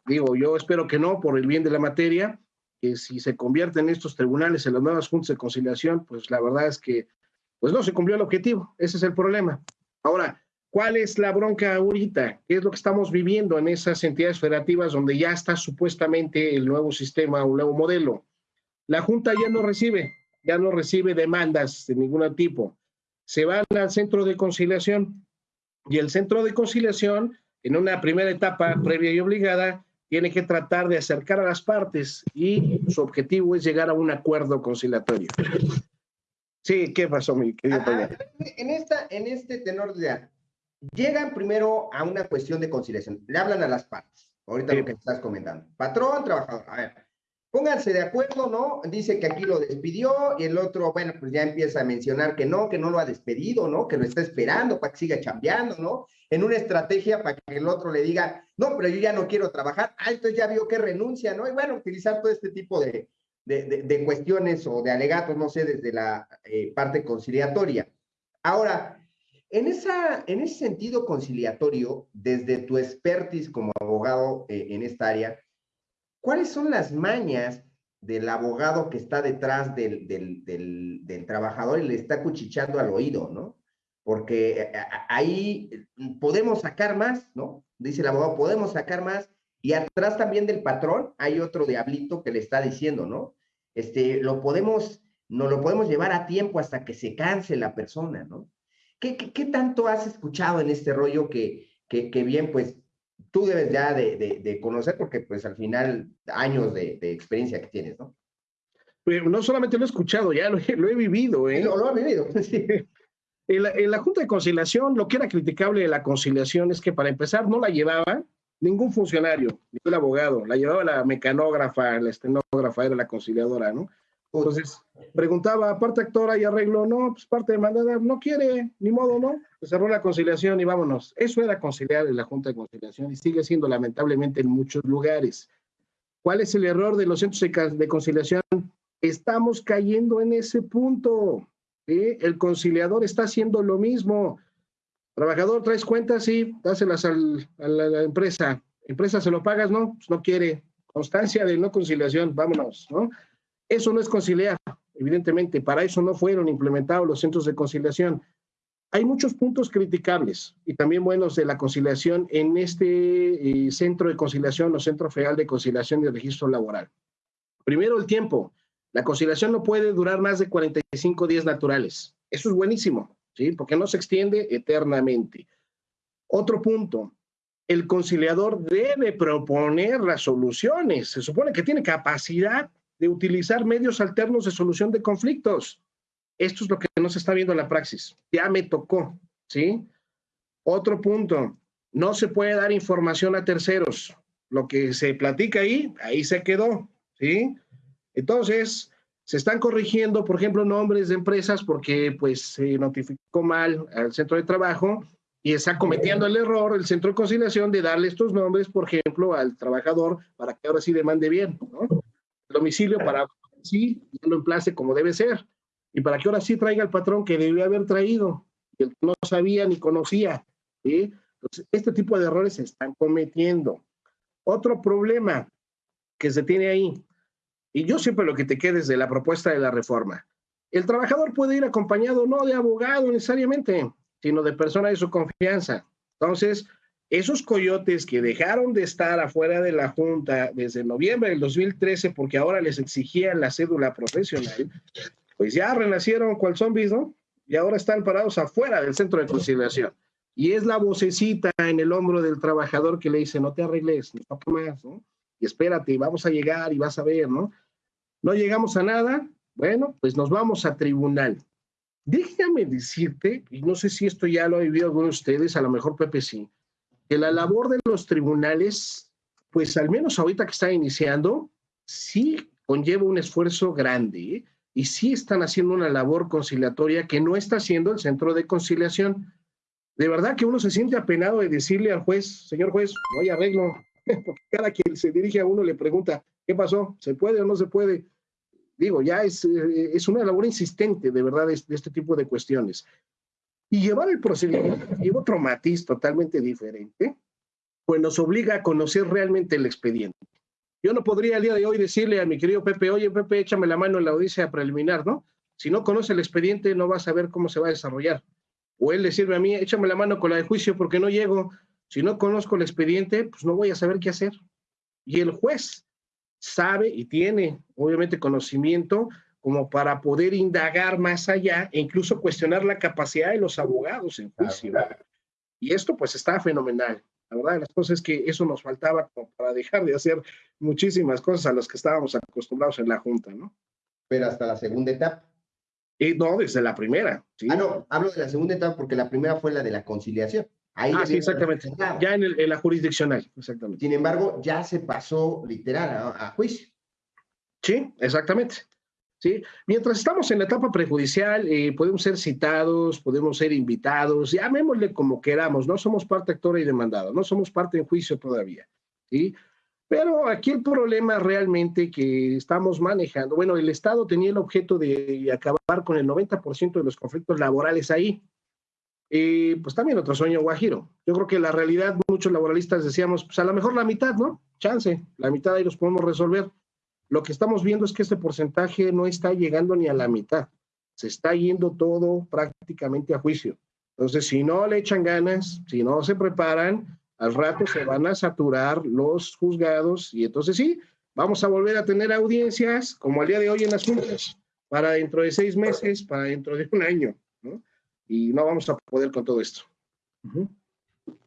S4: Digo, yo espero que no, por el bien de la materia, que si se convierten estos tribunales en las nuevas juntas de conciliación, pues la verdad es que pues no se cumplió el objetivo. Ese es el problema. Ahora, ¿cuál es la bronca ahorita? ¿Qué es lo que estamos viviendo en esas entidades federativas donde ya está supuestamente el nuevo sistema, un nuevo modelo? La Junta ya no recibe, ya no recibe demandas de ningún tipo. Se van al centro de conciliación y el centro de conciliación, en una primera etapa previa y obligada, tiene que tratar de acercar a las partes y su objetivo es llegar a un acuerdo conciliatorio. Sí, ¿qué pasó, mi querido
S3: ah, En, esta, en este tenor de llegan primero a una cuestión de conciliación, le hablan a las partes, ahorita lo que estás comentando, patrón, trabajador, a ver, pónganse de acuerdo, ¿no? Dice que aquí lo despidió y el otro, bueno, pues ya empieza a mencionar que no, que no lo ha despedido, ¿no? Que lo está esperando para que siga chambeando, ¿no? En una estrategia para que el otro le diga, no, pero yo ya no quiero trabajar, ah, entonces ya vio que renuncia, ¿no? Y bueno, utilizar todo este tipo de, de, cuestiones o de alegatos, no sé, desde la eh, parte conciliatoria. Ahora, en, ese sentido conciliatorio, desde tu expertise como abogado eh, en esta área, ¿cuáles son las mañas del abogado que está detrás del, trabajador y le está cuchicheando al oído, ¿no? Porque eh, ahí podemos sacar más, ¿no? Dice el abogado, podemos sacar más. Y atrás también del patrón hay otro diablito que le está diciendo, ¿no? Este, lo podemos, no lo podemos llevar a tiempo hasta que se canse la persona, ¿no? ¿Qué, qué, tanto has escuchado en este rollo que, que, que bien, pues tú debes ya de, de, conocer porque pues al final años de, de experiencia que tienes, ¿no?
S4: No solamente lo he escuchado, ya lo, he vivido, ¿eh?
S3: Lo, lo he vivido, <laughs> sí.
S4: En la, en la, Junta de Conciliación, lo que era criticable de la conciliación es que para empezar no la llevaba ningún funcionario, ningún abogado, la llevaba la mecanógrafa, la estenógrafa, era la conciliadora, ¿no? Entonces, preguntaba, parte actora y arreglo, no, pues parte demandada, no quiere, ni modo, ¿no? Cerró la conciliación y vámonos. Eso era conciliar en la Junta de Conciliación y sigue siendo lamentablemente en muchos lugares. ¿Cuál es el error de los centros de conciliación? Estamos cayendo en ese punto. El conciliador está haciendo lo mismo. Trabajador, traes cuentas, sí, dáselas al, a la, empresa. Empresa, ¿se lo pagas? No, pues no quiere. Constancia de no conciliación, vámonos, ¿no? Eso no es conciliar, evidentemente, para eso no fueron implementados los centros de conciliación. Hay muchos puntos criticables y también buenos de la conciliación en este eh, centro de conciliación o centro federal de conciliación y registro laboral. Primero, el tiempo. La conciliación no puede durar más de 45 días naturales. Eso es buenísimo, ¿sí? Porque no se extiende eternamente. Otro punto, el conciliador debe proponer las soluciones. Se supone que tiene capacidad de utilizar medios alternos de solución de conflictos. Esto es lo que no se está viendo en la praxis. Ya me tocó, ¿sí? Otro punto, no se puede dar información a terceros. Lo que se platica ahí, ahí se quedó, ¿sí? Entonces, se están corrigiendo, por ejemplo, nombres de empresas porque pues se notificó mal al centro de trabajo y está cometiendo el error el centro de conciliación de darle estos nombres, por ejemplo, al trabajador para que ahora sí demande bien, ¿no? Domicilio para sí lo emplace como debe ser y para que ahora sí traiga el patrón que debió haber traído, que no sabía ni conocía. Entonces, este tipo de errores se están cometiendo. Otro problema que se tiene ahí, y yo siempre lo que te quedes de la propuesta de la reforma, el trabajador puede ir acompañado no de abogado necesariamente, sino de persona de su confianza. Entonces, esos coyotes que dejaron de estar afuera de la Junta desde noviembre del 2013 porque ahora les exigían la cédula profesional, pues ya renacieron cual zombies, ¿no? Y ahora están parados afuera del centro de conciliación. Y es la vocecita en el hombro del trabajador que le dice, no te arregles, no más, ¿no? Y espérate, vamos a llegar y vas a ver, ¿no? No llegamos a nada, bueno, pues nos vamos a tribunal. Déjame decirte, y no sé si esto ya lo ha vivido alguno de ustedes, a lo mejor Pepe sí, que la labor de los tribunales, pues al menos ahorita que está iniciando, sí conlleva un esfuerzo grande ¿eh? y sí están haciendo una labor conciliatoria que no está haciendo el centro de conciliación. de verdad que uno se siente apenado de decirle al juez, señor juez, no hay arreglo, <laughs> porque cada quien se dirige a uno le pregunta, ¿qué pasó? ¿Se puede o no se puede? Digo, ya es, eh, es una labor insistente, de verdad, de, este tipo de cuestiones. Y llevar el procedimiento lleva otro matiz totalmente diferente, pues nos obliga a conocer realmente el expediente. Yo no podría el día de hoy decirle a mi querido Pepe, oye Pepe, échame la mano en la audiencia preliminar, ¿no? Si no conoce el expediente, no va a saber cómo se va a desarrollar. O él decirme a mí, échame la mano con la de juicio porque no llego. Si no conozco el expediente, pues no voy a saber qué hacer. Y el juez sabe y tiene, obviamente, conocimiento como para poder indagar más allá e incluso cuestionar la capacidad de los abogados en juicio. Y esto pues está fenomenal. La verdad, las cosas es que eso nos faltaba para dejar de hacer muchísimas cosas a las que estábamos acostumbrados en la Junta, ¿no?
S3: Pero hasta la segunda etapa.
S4: Y no, desde la primera.
S3: Ah, no, hablo de la segunda etapa porque la primera fue la de la conciliación.
S4: Ahí ah, sí, exactamente. Ya en, el, en, la jurisdiccional, exactamente.
S3: Sin embargo, ya se pasó literal a, juicio.
S4: Sí, exactamente. ¿Sí? Mientras estamos en la etapa prejudicial, eh, podemos ser citados, podemos ser invitados, llamémosle como queramos, no somos parte actora y demandada, no somos parte en juicio todavía. Pero aquí el problema realmente que estamos manejando, bueno, el Estado tenía el objeto de acabar con el 90% de los conflictos laborales ahí. Y pues también otro sueño guajiro. Yo creo que la realidad, muchos laboralistas decíamos, pues a lo mejor la mitad, ¿no? Chance, la mitad ahí los podemos resolver. Lo que estamos viendo es que este porcentaje no está llegando ni a la mitad. Se está yendo todo prácticamente a juicio. Entonces, si no le echan ganas, si no se preparan, al rato se van a saturar los juzgados y entonces sí, vamos a volver a tener audiencias como al día de hoy en las juntas, para dentro de seis meses, para dentro de un año, ¿no? Y no vamos a poder con todo esto.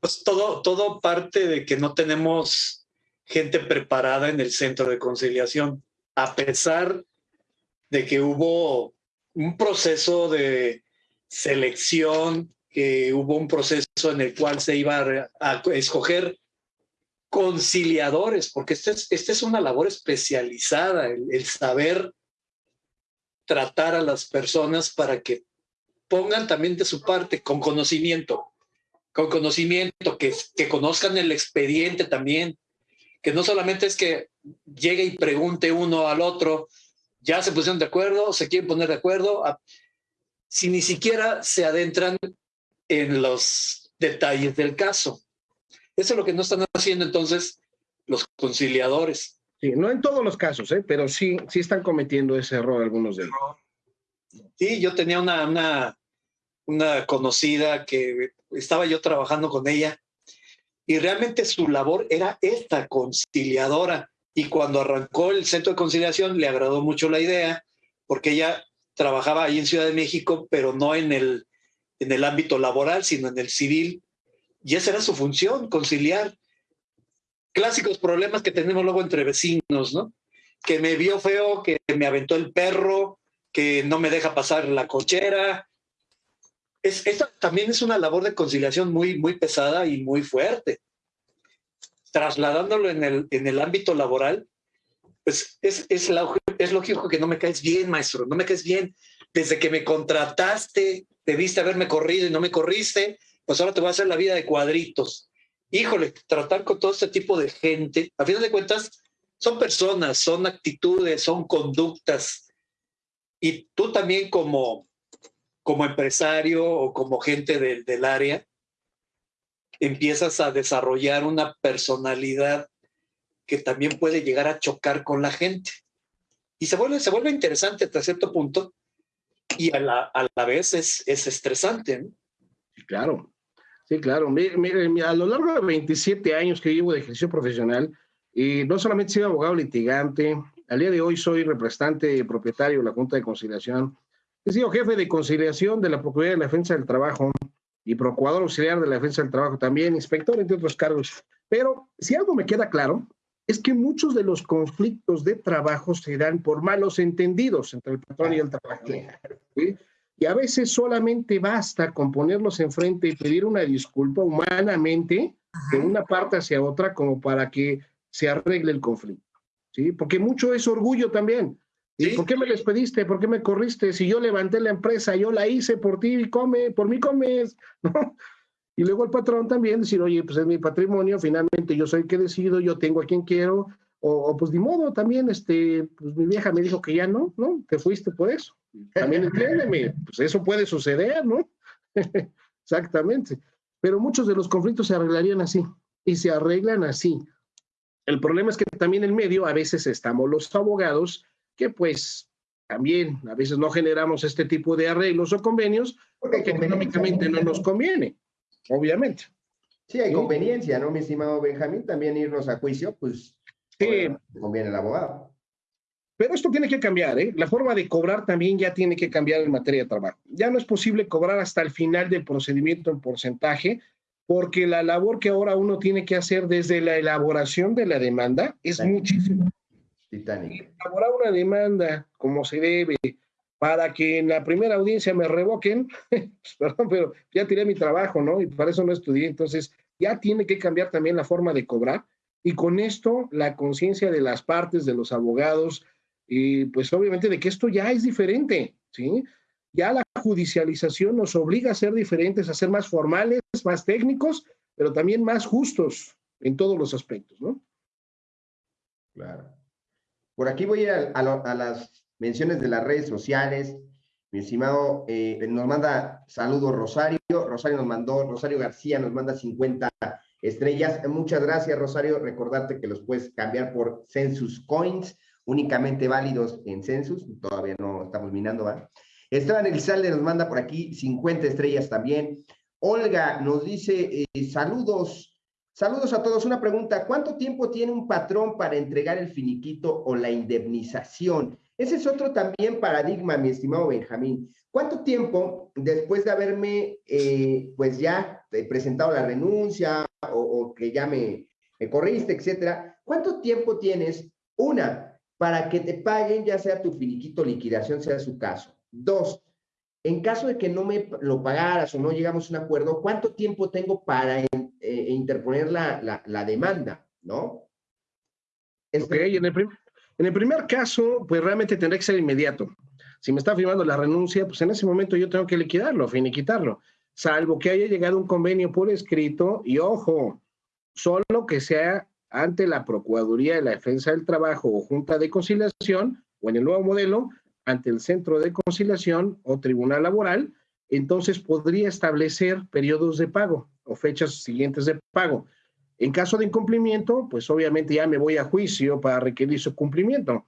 S5: Pues todo, todo parte de que no tenemos gente preparada en el centro de conciliación, a pesar de que hubo un proceso de selección que hubo un proceso en el cual se iba a, escoger conciliadores, porque esta es, este es una labor especializada, el, saber tratar a las personas para que pongan también de su parte con conocimiento, con conocimiento, que, que conozcan el expediente también, que no solamente es que llegue y pregunte uno al otro, ya se pusieron de acuerdo, se quieren poner de acuerdo, si ni siquiera se adentran en los detalles del caso. Eso es lo que no están haciendo entonces los conciliadores.
S4: Sí, no en todos los casos, ¿eh? pero sí, sí están cometiendo ese error algunos de ellos.
S5: Sí, yo tenía una, una, una conocida que estaba yo trabajando con ella y realmente su labor era esta, conciliadora. Y cuando arrancó el centro de conciliación le agradó mucho la idea porque ella trabajaba ahí en Ciudad de México, pero no en el, en el ámbito laboral, sino en el civil. Y esa era su función, conciliar. Clásicos problemas que tenemos luego entre vecinos, ¿no? Que me vio feo, que me aventó el perro, que no me deja pasar la cochera. Es, esta también es una labor de conciliación muy, muy pesada y muy fuerte. Trasladándolo en el, en el ámbito laboral, pues es, es, es lógico que no me caes bien, maestro, no me caes bien. Desde que me contrataste, debiste haberme corrido y no me corriste, pues ahora te voy a hacer la vida de cuadritos. Híjole, tratar con todo este tipo de gente, a final de cuentas, son personas, son actitudes, son conductas. Y tú también como, como empresario o como gente del área, empiezas a desarrollar una personalidad que también puede llegar a chocar con la gente. Y se vuelve, se vuelve interesante hasta cierto punto, y a la, a la vez es, es estresante.
S4: Claro, sí, claro. Mire, a lo largo de 27 años que llevo de ejercicio profesional, y no solamente sido abogado litigante, al día de hoy soy representante y propietario de la Junta de Conciliación, he sido jefe de conciliación de la Procuraduría de la Defensa del Trabajo y procurador auxiliar de la Defensa del Trabajo también, inspector, entre otros cargos. Pero si algo me queda claro, es que muchos de los conflictos de trabajo se dan por malos entendidos entre el patrón y el trabajador. Y a veces solamente basta con ponerlos enfrente y pedir una disculpa humanamente de una parte hacia otra como para que se arregle el conflicto. ¿sí? Porque mucho es orgullo también. ¿Y ¿Por qué me despediste? ¿Por qué me corriste? Si yo levanté la empresa, yo la hice por ti y come, por mí comes. <laughs> Y luego el patrón también decir, oye, pues es mi patrimonio, finalmente yo soy el que decido, yo tengo a quien quiero, o, pues ni modo, también, este, pues mi vieja me dijo que ya no, ¿no? Te fuiste por eso. También entiéndeme, pues eso puede suceder, ¿no? <laughs> Exactamente. Pero muchos de los conflictos se arreglarían así, y se arreglan así. El problema es que también en medio a veces estamos los abogados que pues también a veces no generamos este tipo de arreglos o convenios porque económicamente no nos conviene, obviamente.
S3: Sí, hay conveniencia, ¿no, mi estimado Benjamín? También irnos a juicio, pues sí. conviene el abogado.
S4: Pero esto tiene que cambiar, ¿eh? La forma de cobrar también ya tiene que cambiar en materia de trabajo. Ya no es posible cobrar hasta el final del procedimiento en porcentaje, porque la labor que ahora uno tiene que hacer desde la elaboración de la demanda es muchísimo. Elaborar una demanda como se debe para que en la primera audiencia me revoquen, <laughs> pues, perdón, pero ya tiré mi trabajo, ¿no? Y para eso no estudié, entonces ya tiene que cambiar también la forma de cobrar y con esto la conciencia de las partes, de los abogados, y pues obviamente de que esto ya es diferente, ¿sí? Ya la judicialización nos obliga a ser diferentes, a ser más formales, más técnicos, pero también más justos en todos los aspectos, ¿no?
S3: Claro. Por aquí voy a ir a, las menciones de las redes sociales. Mi estimado, eh, nos manda saludos Rosario. Rosario nos mandó, Rosario García nos manda 50 estrellas. Muchas gracias, Rosario. Recordarte que los puedes cambiar por Census Coins, únicamente válidos en Census. Todavía no estamos minando, ¿va? Esteban Elizalde nos manda por aquí 50 estrellas también. Olga nos dice, eh, saludos, saludos a todos. Una pregunta, ¿cuánto tiempo tiene un patrón para entregar el finiquito o la indemnización? Ese es otro también paradigma, mi estimado Benjamín. ¿Cuánto tiempo después de haberme, eh, pues ya eh, presentado la renuncia o, que ya me, me corriste, etcétera, cuánto tiempo tienes, una, para que te paguen ya sea tu finiquito liquidación, sea su caso? Dos, en caso de que no me lo pagaras o no llegamos a un acuerdo, ¿cuánto tiempo tengo para eh, interponer la, demanda? ¿No?
S4: Ok, en el, en el primer caso, pues realmente tendrá que ser inmediato. Si me está firmando la renuncia, pues en ese momento yo tengo que liquidarlo, finiquitarlo, salvo que haya llegado un convenio por escrito y ojo, solo que sea ante la Procuraduría de la Defensa del Trabajo o Junta de Conciliación o en el nuevo modelo, ante el centro de conciliación o tribunal laboral, entonces podría establecer periodos de pago o fechas siguientes de pago. En caso de incumplimiento, pues obviamente ya me voy a juicio para requerir su cumplimiento.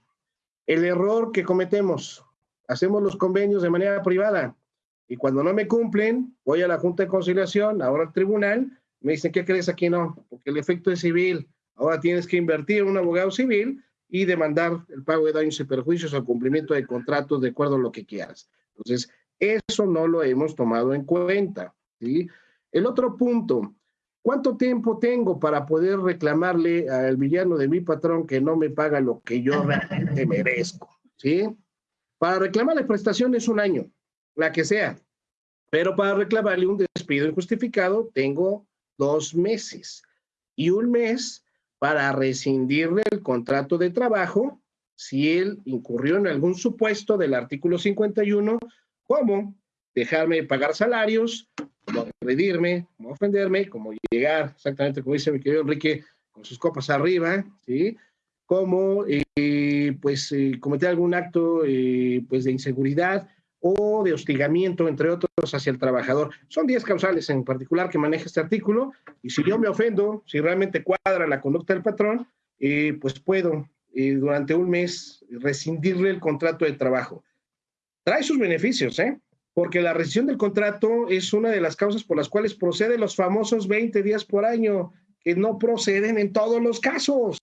S4: El error que cometemos, hacemos los convenios de manera privada y cuando no me cumplen, voy a la Junta de Conciliación, ahora al tribunal, me dicen, ¿qué crees aquí no? Porque el efecto es civil. Ahora tienes que invertir en un abogado civil y demandar el pago de daños y perjuicios al cumplimiento de contratos de acuerdo a lo que quieras. Entonces, eso no lo hemos tomado en cuenta. ¿sí? El otro punto, ¿cuánto tiempo tengo para poder reclamarle al villano de mi patrón que no me paga lo que yo realmente <laughs> merezco? ¿sí? Para reclamarle prestaciones un año, la que sea, pero para reclamarle un despido injustificado tengo dos meses y un mes para rescindirle el contrato de trabajo si él incurrió en algún supuesto del artículo 51, como dejarme pagar salarios, como agredirme, como ofenderme, como llegar, exactamente como dice mi querido Enrique, con sus copas arriba, ¿sí? como eh, pues eh, cometer algún acto eh, pues de inseguridad o de hostigamiento, entre otros, hacia el trabajador. Son 10 causales en particular que maneja este artículo y si yo me ofendo, si realmente cuadra la conducta del patrón, eh, pues puedo eh, durante un mes rescindirle el contrato de trabajo. Trae sus beneficios, ¿eh? Porque la rescisión del contrato es una de las causas por las cuales proceden los famosos 20 días por año, que no proceden en todos los casos.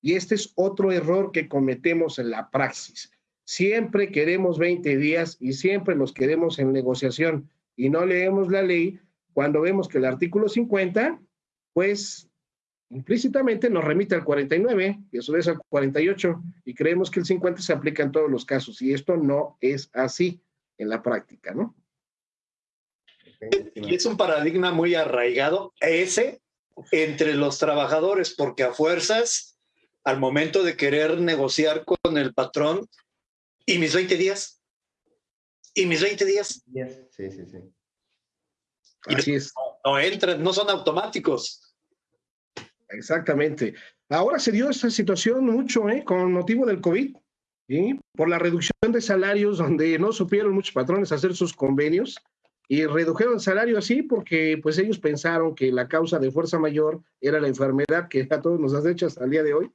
S4: Y este es otro error que cometemos en la praxis. Siempre queremos 20 días y siempre los queremos en negociación y no leemos la ley cuando vemos que el artículo 50, pues implícitamente nos remite al 49 y eso es al 48 y creemos que el 50 se aplica en todos los casos y esto no es así en la práctica, ¿no?
S5: Y es un paradigma muy arraigado ese entre los trabajadores porque a fuerzas al momento de querer negociar con el patrón ¿Y mis 20 días? ¿Y mis 20 días?
S3: Sí, sí, sí.
S4: Así es.
S5: no entran, no son automáticos.
S4: Exactamente. Ahora se dio esta situación mucho, ¿eh? Con motivo del COVID, ¿sí? Por la reducción de salarios, donde no supieron muchos patrones hacer sus convenios y redujeron el salario así porque pues ellos pensaron que la causa de fuerza mayor era la enfermedad que a todos nos has hecho hasta el día de hoy.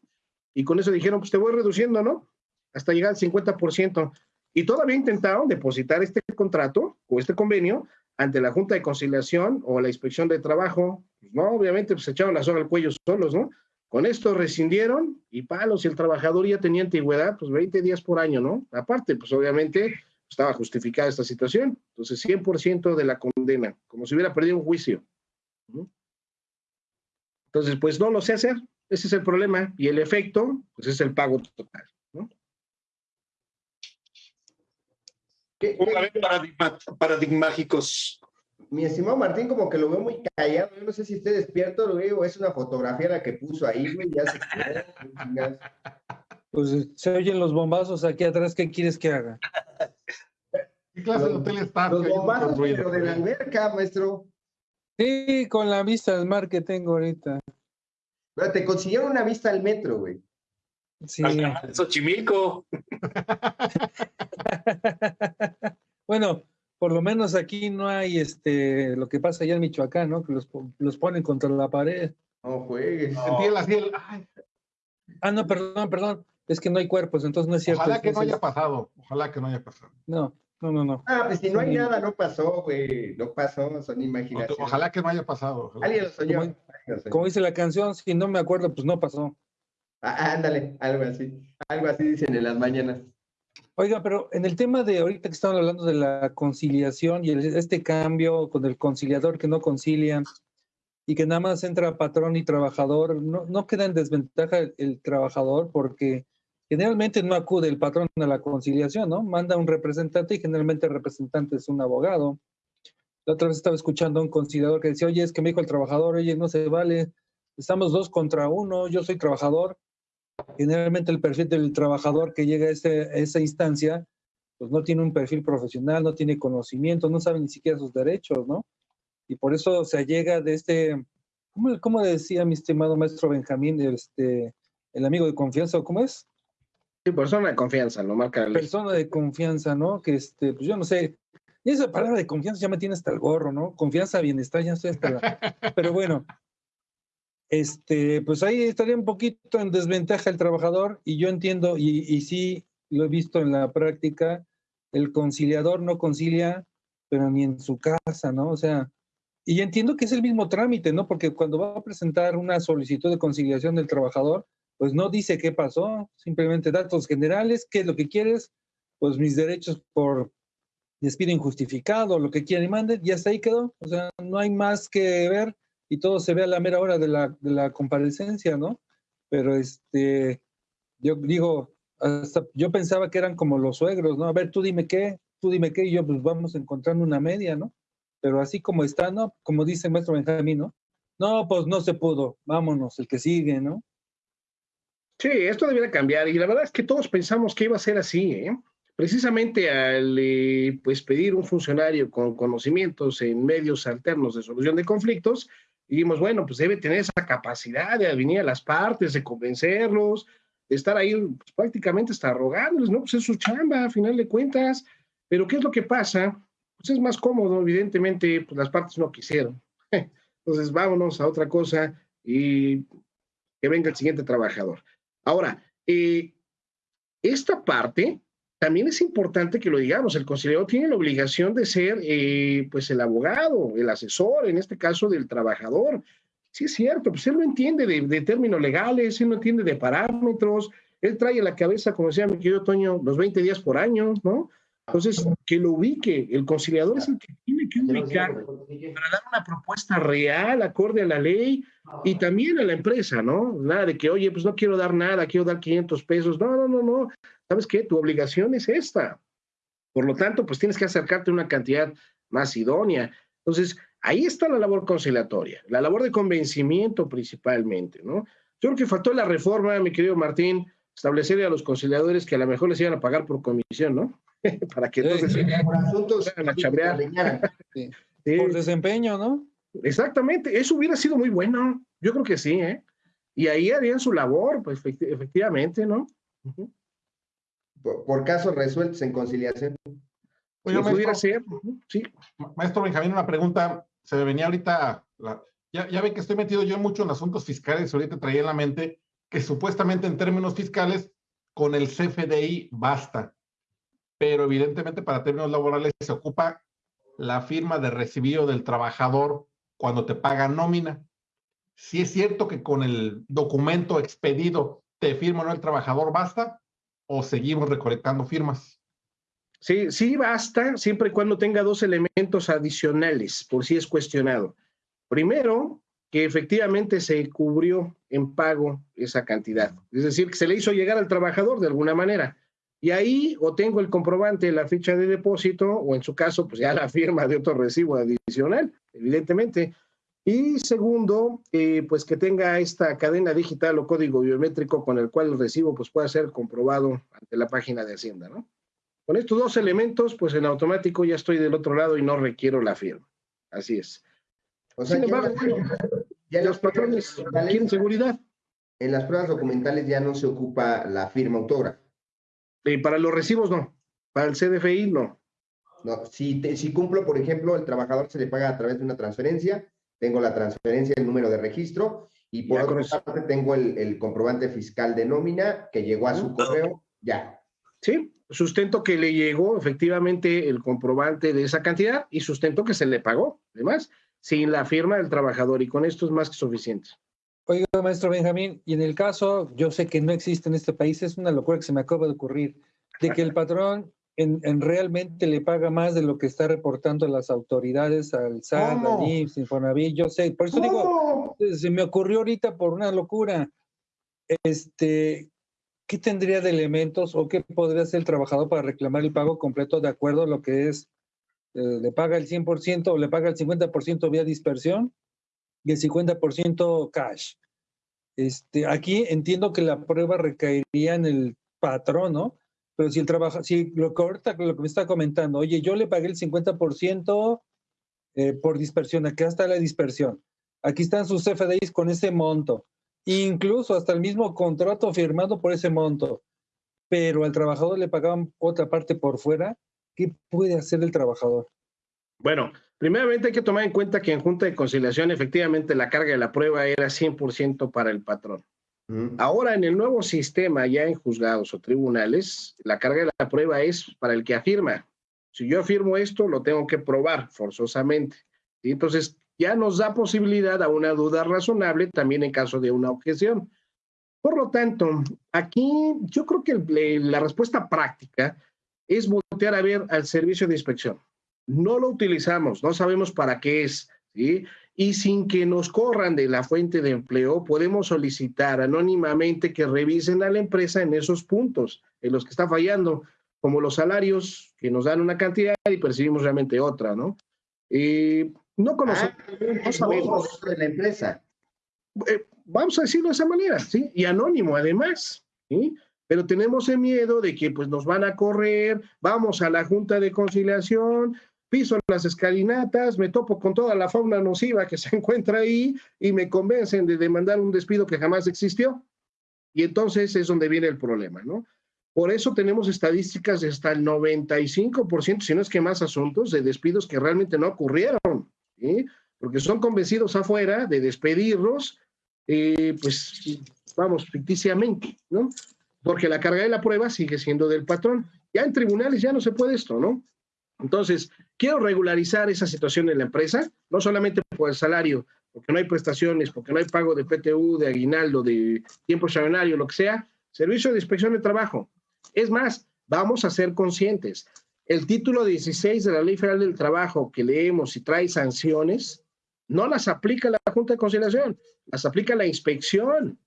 S4: Y con eso dijeron, pues te voy reduciendo, ¿no? Hasta llegar al 50%. Y todavía intentaron depositar este contrato o este convenio ante la Junta de Conciliación o la Inspección de Trabajo. Pues, no, obviamente, pues echaron la soga al cuello solos, ¿no? Con esto rescindieron y palos, si el trabajador ya tenía antigüedad, pues 20 días por año, ¿no? Aparte, pues obviamente estaba justificada esta situación. Entonces, 100% de la condena, como si hubiera perdido un juicio. Entonces, pues no lo sé hacer. Ese es el problema. Y el efecto, pues es el pago total. ¿no?
S3: ¿Qué-. Mi estimado Martín, como que lo veo muy callado. Yo no sé si esté despierto, lo veo. Es una fotografía la que puso ahí, güey. Ya se quedó.
S7: Pues se oyen los bombazos aquí atrás, ¿qué quieres que haga?
S6: ¿Qué clase de
S3: Los-
S6: hotel está?
S3: Los bombazos,
S6: ruido.
S3: pero de la alberca, maestro.
S7: Sí, con la vista al mar que tengo ahorita.
S3: Pero te consiguieron una vista al metro, güey.
S7: Sí.
S5: Al canal de Xochimilco. <laughs> <laughs>
S7: bueno, por lo menos aquí no hay este lo que pasa allá en Michoacán, ¿no? Que los, po- los ponen contra la pared.
S3: No juegues.
S6: Ay,
S7: Ah, no, perdón, perdón. Es que no hay cuerpos, entonces no es cierto.
S6: ojalá que no haya pasado. Ojalá que no haya pasado.
S7: No, no, no, no.
S3: Ah, pues si no hay
S7: Sí.
S3: nada, no pasó, güey. No pasó, son imaginaciones.
S6: Ojalá que no haya pasado. ojalá.
S3: Alguien lo soñó.
S7: Como-
S3: alguien lo soñó.
S7: Como dice la canción, si no me acuerdo, pues no pasó.
S3: Ah, ándale, algo así. Algo así dicen en las mañanas.
S7: Oiga, pero en el tema de ahorita que estamos hablando de la conciliación y el- este cambio con el conciliador que no concilia y que nada más entra patrón y trabajador, no, no queda en desventaja el, el trabajador porque generalmente no acude el patrón a la conciliación, ¿no? Manda un representante y generalmente el representante es un abogado. La otra vez estaba escuchando a un conciliador que decía, oye, es que me dijo el trabajador, oye, no se vale, estamos dos contra uno, yo soy trabajador, generalmente el perfil del trabajador que llega a, ese- a esa instancia, pues no tiene un perfil profesional, no tiene conocimiento, no sabe ni siquiera sus derechos, ¿no? Y por eso se llega de este, ¿cómo, cómo decía mi estimado maestro Benjamín, este, el amigo de confianza, o cómo es?
S4: Sí, persona de confianza, lo marca ley.
S7: Persona de confianza, ¿no? Que este, pues yo no sé, y esa palabra de confianza ya me tiene hasta el gorro, ¿no? Confianza, bienestar, ya estoy hasta la... <laughs> Pero bueno, este, pues ahí estaría un poquito en desventaja el trabajador y yo entiendo, y, y sí lo he visto en la práctica, el conciliador no concilia, pero ni en su casa, ¿no? O sea, y entiendo que es el mismo trámite, ¿no? Porque cuando va a presentar una solicitud de conciliación del trabajador, pues no dice qué pasó, simplemente datos generales, qué es lo que quieres, pues mis derechos por despido injustificado, lo que quieran y manden, y hasta ahí quedó. O sea, no hay más que ver y todo se ve a la mera hora de la, de la comparecencia, ¿no? Pero este, yo digo, yo pensaba que eran como los suegros, ¿no? A ver, tú dime qué, tú dime qué, y yo pues vamos encontrando una media, ¿no? Pero así como está, ¿no? Como dice el maestro Benjamín, ¿no? No, pues no se pudo, vámonos, el que sigue, ¿no?
S4: Sí, esto debiera cambiar y la verdad es que todos pensamos que iba a ser así, ¿eh? Precisamente al eh, pues pedir un funcionario con conocimientos en medios alternos de solución de conflictos, dijimos, bueno, pues debe tener esa capacidad de adivinar a las partes, de convencerlos, de estar ahí pues, prácticamente hasta rogándoles, ¿no? Pues es su chamba, a final de cuentas. Pero ¿qué es lo que pasa? Pues es más cómodo, evidentemente, pues las partes no quisieron. <laughs> Entonces, vámonos a otra cosa y que venga el siguiente trabajador. Ahora, eh, esta parte también es importante que lo digamos, el conciliador tiene la obligación de ser eh, pues el abogado, el asesor, en este caso del trabajador. Sí es cierto, pues él no entiende de, términos legales, él no entiende de parámetros, él trae en la cabeza, como decía mi querido Toño, los 20 días por año, ¿no? Entonces, que lo ubique, el conciliador es el que tiene que ubicar para dar una propuesta real, acorde a la ley y también a la empresa, ¿no? Nada de que, oye, pues no quiero dar nada, quiero dar 500 pesos. No, no, no, no. ¿Sabes qué? Tu obligación es esta. Por lo tanto, pues tienes que acercarte a una cantidad más idónea. Entonces, ahí está la labor conciliatoria, la labor de convencimiento principalmente, ¿no? Yo creo que faltó la reforma, mi querido Martín, establecerle a los conciliadores que a lo mejor les iban a pagar por comisión, ¿no? <laughs> Para que entonces...
S3: Por asuntos
S4: Vayan a chambear.
S3: que <laughs>
S7: Sí.
S4: Sí.
S7: Por desempeño, ¿no?
S4: exactamente, eso hubiera sido muy bueno, yo creo que sí, ¿eh? Y ahí harían su labor, pues efectivamente, ¿no?
S3: por, casos resueltos en conciliación.
S6: Oye, maestro, ser, sí. maestro Benjamín, una pregunta, se me venía ahorita, ya, ya ve que estoy metido yo mucho en asuntos fiscales, ahorita traía en la mente que supuestamente en términos fiscales con el CFDI basta, pero evidentemente para términos laborales se ocupa la firma de recibido del trabajador cuando te paga nómina. Si es cierto que con el documento expedido te firma no el trabajador, ¿basta? ¿O seguimos recolectando firmas?
S4: Sí, sí basta, siempre y cuando tenga dos elementos adicionales, por si es cuestionado. Primero, que efectivamente se cubrió en pago esa cantidad. Es decir, que se le hizo llegar al trabajador de alguna manera. Y ahí o tengo el comprobante, la ficha de depósito, o en su caso, pues ya la firma de otro recibo adicional, evidentemente. Y segundo, eh, pues que tenga esta cadena digital o código biométrico con el cual el recibo pues pueda ser comprobado ante la página de Hacienda, ¿no? Con estos dos elementos, pues en automático ya estoy del otro lado y no requiero la firma. Así es.
S3: O sea, ya los patrones quieren seguridad. En las pruebas documentales ya no se ocupa la firma autógrafa.
S4: Y para los recibos no, para el CDFI no.
S3: No, si, si cumplo, por ejemplo, el trabajador se le paga a través de una transferencia, tengo la transferencia, el número de registro, y por otra parte tengo el, el, comprobante fiscal de nómina que llegó a su correo, ya.
S4: Sí, sustento que le llegó efectivamente el comprobante de esa cantidad y sustento que se le pagó, además sin la firma del trabajador y con esto es más que suficiente.
S7: Oiga, maestro Benjamín, y en el caso, yo sé que no existe en este país, es una locura que se me acaba de ocurrir, de que el patrón en, realmente le paga más de lo que está reportando las autoridades al SAT, al IMSS, Infonavit, yo sé, por eso digo, se me ocurrió ahorita por una locura. Este, ¿qué tendría de elementos o qué podría hacer el trabajador para reclamar el pago completo de acuerdo a lo que es eh, le paga el 100% o le paga el 50% vía dispersión y el 50% cash. Este, aquí entiendo que la prueba recaería en el patrón, ¿no? Pero si el trabajo, si lo que ahorita lo que me está comentando, oye, yo le pagué el 50% eh, por dispersión, aquí está la dispersión, aquí están sus FDIs con ese monto, incluso hasta el mismo contrato firmado por ese monto, pero al trabajador le pagaban otra parte por fuera, ¿Qué puede hacer el trabajador?
S4: Bueno, primeramente hay que tomar en cuenta que en Junta de Conciliación efectivamente la carga de la prueba era 100% para el patrón. Ahora en el nuevo sistema, ya en juzgados o tribunales, la carga de la prueba es para el que afirma. Si yo afirmo esto, lo tengo que probar forzosamente. Y entonces ya nos da posibilidad a una duda razonable también en caso de una objeción. Por lo tanto, aquí yo creo que la respuesta práctica es voltear a ver al servicio de inspección. No lo utilizamos, no sabemos para qué es, ¿sí? Y sin que nos corran de la fuente de empleo, podemos solicitar anónimamente que revisen a la empresa en esos puntos en los que está fallando, como los salarios, que nos dan una cantidad y percibimos realmente otra, ¿no? Eh, no conocemos, ah, no sabemos.
S3: de la empresa.
S4: Eh, vamos a decirlo de esa manera, ¿sí? Y anónimo, además, ¿sí? pero tenemos el miedo de que pues nos van a correr, vamos a la Junta de Conciliación, piso las escalinatas, me topo con toda la fauna nociva que <laughs> se encuentra ahí y me convencen de demandar un despido que jamás existió. Y entonces es donde viene el problema, ¿no? Por eso tenemos estadísticas de hasta el 95%, si no es que más asuntos, de despidos que realmente no ocurrieron, ¿sí? porque son convencidos afuera de despedirlos, eh, pues vamos, ficticiamente, ¿no? porque la carga de la prueba sigue siendo del patrón. Ya en tribunales ya no se puede esto, ¿no? Entonces, quiero regularizar esa situación en la empresa, no solamente por el salario, porque no hay prestaciones, porque no hay pago de PTU, de aguinaldo, de tiempo extraordinario, lo que sea, servicio de inspección de trabajo. Es más, vamos a ser conscientes. El título 16 de la Ley Federal del Trabajo que leemos y trae sanciones, no las aplica la Junta de Conciliación, las aplica la inspección.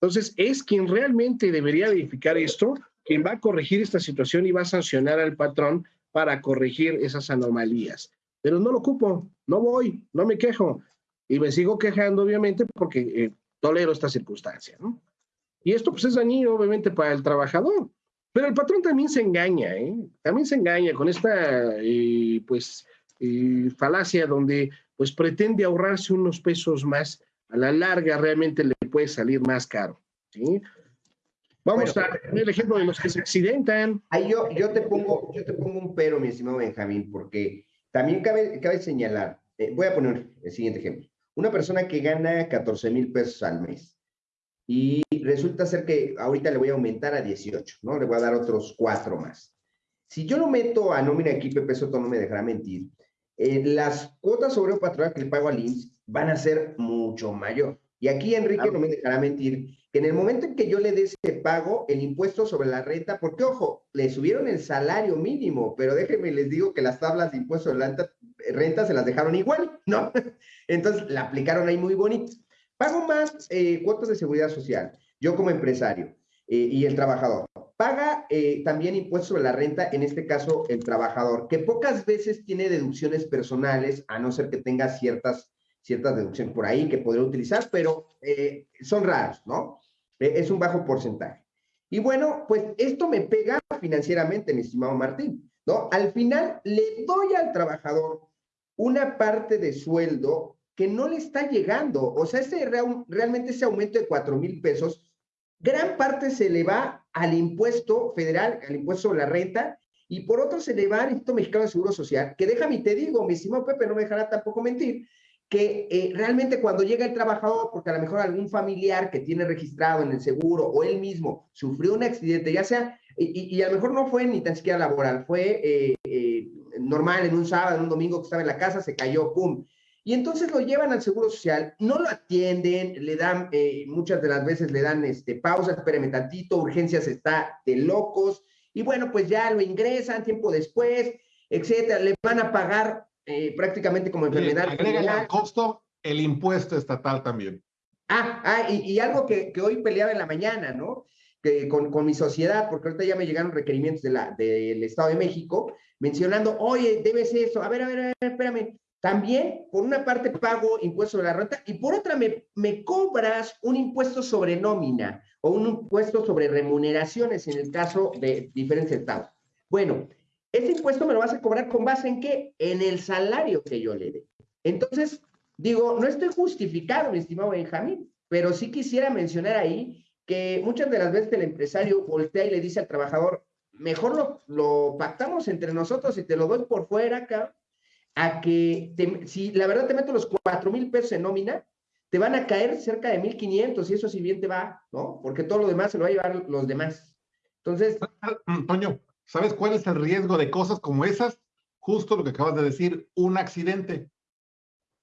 S4: Entonces, es quien realmente debería verificar esto, quien va a corregir esta situación y va a sancionar al patrón para corregir esas anomalías. Pero no lo ocupo, no voy, no me quejo. Y me sigo quejando, obviamente, porque eh, tolero esta circunstancia. ¿no? Y esto pues es dañino, obviamente, para el trabajador. Pero el patrón también se engaña, ¿eh? También se engaña con esta, eh, pues, eh, falacia donde pues pretende ahorrarse unos pesos más, a la larga realmente le puede salir más caro. ¿sí? Vamos a ver el ejemplo de los que se accidentan.
S3: Ahí yo, yo, te pongo, yo te pongo un pero, mi estimado Benjamín, porque también cabe, cabe señalar, eh, voy a poner el siguiente ejemplo. Una persona que gana 14 mil pesos al mes y resulta ser que ahorita le voy a aumentar a 18, ¿no? Le voy a dar otros cuatro más. Si yo lo meto a nómina aquí, Pepe Soto no me dejará mentir, eh, las cuotas sobre patronal que le pago al INSS van a ser mucho mayor. Y aquí Enrique no me dejará mentir que en el momento en que yo le dé ese pago, el impuesto sobre la renta, porque ojo, le subieron el salario mínimo, pero déjenme les digo que las tablas de impuesto de la renta, se las dejaron igual, ¿no? <laughs> Entonces la aplicaron ahí muy bonito. Pago más eh, cuotas de seguridad social, yo como empresario eh, y el trabajador. Paga eh, también impuesto sobre la renta, en este caso el trabajador, que pocas veces tiene deducciones personales, a no ser que tenga ciertas ciertas deducciones por ahí que podría utilizar, pero eh, son raros, ¿no? Eh, es un bajo porcentaje. Y bueno, pues esto me pega financieramente, mi estimado Martín, ¿no? Al final le doy al trabajador una parte de sueldo que no le está llegando. O sea, ese, realmente ese aumento de cuatro mil pesos, gran parte se le va al impuesto federal, al impuesto sobre la renta, y por otro se le va al Instituto Mexicano de Seguro Social, que déjame te digo, mi estimado Pepe, no me dejará tampoco mentir, que eh, realmente cuando llega el trabajador, porque a lo mejor algún familiar que tiene registrado en el seguro o él mismo sufrió un accidente, ya sea, y, a lo mejor no fue ni tan siquiera laboral, fue eh, eh, normal en un sábado, en un domingo que estaba en la casa, se cayó, ¡pum! Y entonces lo llevan al Seguro Social, no lo atienden, le dan, muchas de las veces le dan este, pausa, espérame tantito, urgencias está de locos, y bueno, pues ya lo ingresan tiempo después, etcétera, le van a pagar eh, prácticamente como enfermedad.
S6: agrega al costo el impuesto estatal también.
S3: Ah, ah y, algo que, que, hoy peleaba en la mañana, ¿no? Que con, con, mi sociedad, porque ahorita ya me llegaron requerimientos de la, del Estado de México, mencionando, oye, debes eso, a ver, a ver, a ver, espérame. También, por una parte, pago impuesto de la renta y por otra, me, me cobras un impuesto sobre nómina o un impuesto sobre remuneraciones en el caso de diferentes estados. Bueno, ese impuesto me lo vas a cobrar con base en qué? En el salario que yo le dé. Entonces, digo, no estoy justificado, mi estimado Benjamín, pero sí quisiera mencionar ahí que muchas de las veces el empresario voltea y le dice al trabajador, mejor lo, pactamos entre nosotros y te lo doy por fuera acá, a que si la verdad te meto los cuatro mil pesos en nómina, te van a caer cerca de mil quinientos y eso si bien te va, ¿no? Porque todo lo demás se lo va a llevar los demás. Entonces...
S6: Toño, ¿Sabes cuál es el riesgo de cosas como esas? Justo lo que acabas de decir, un accidente.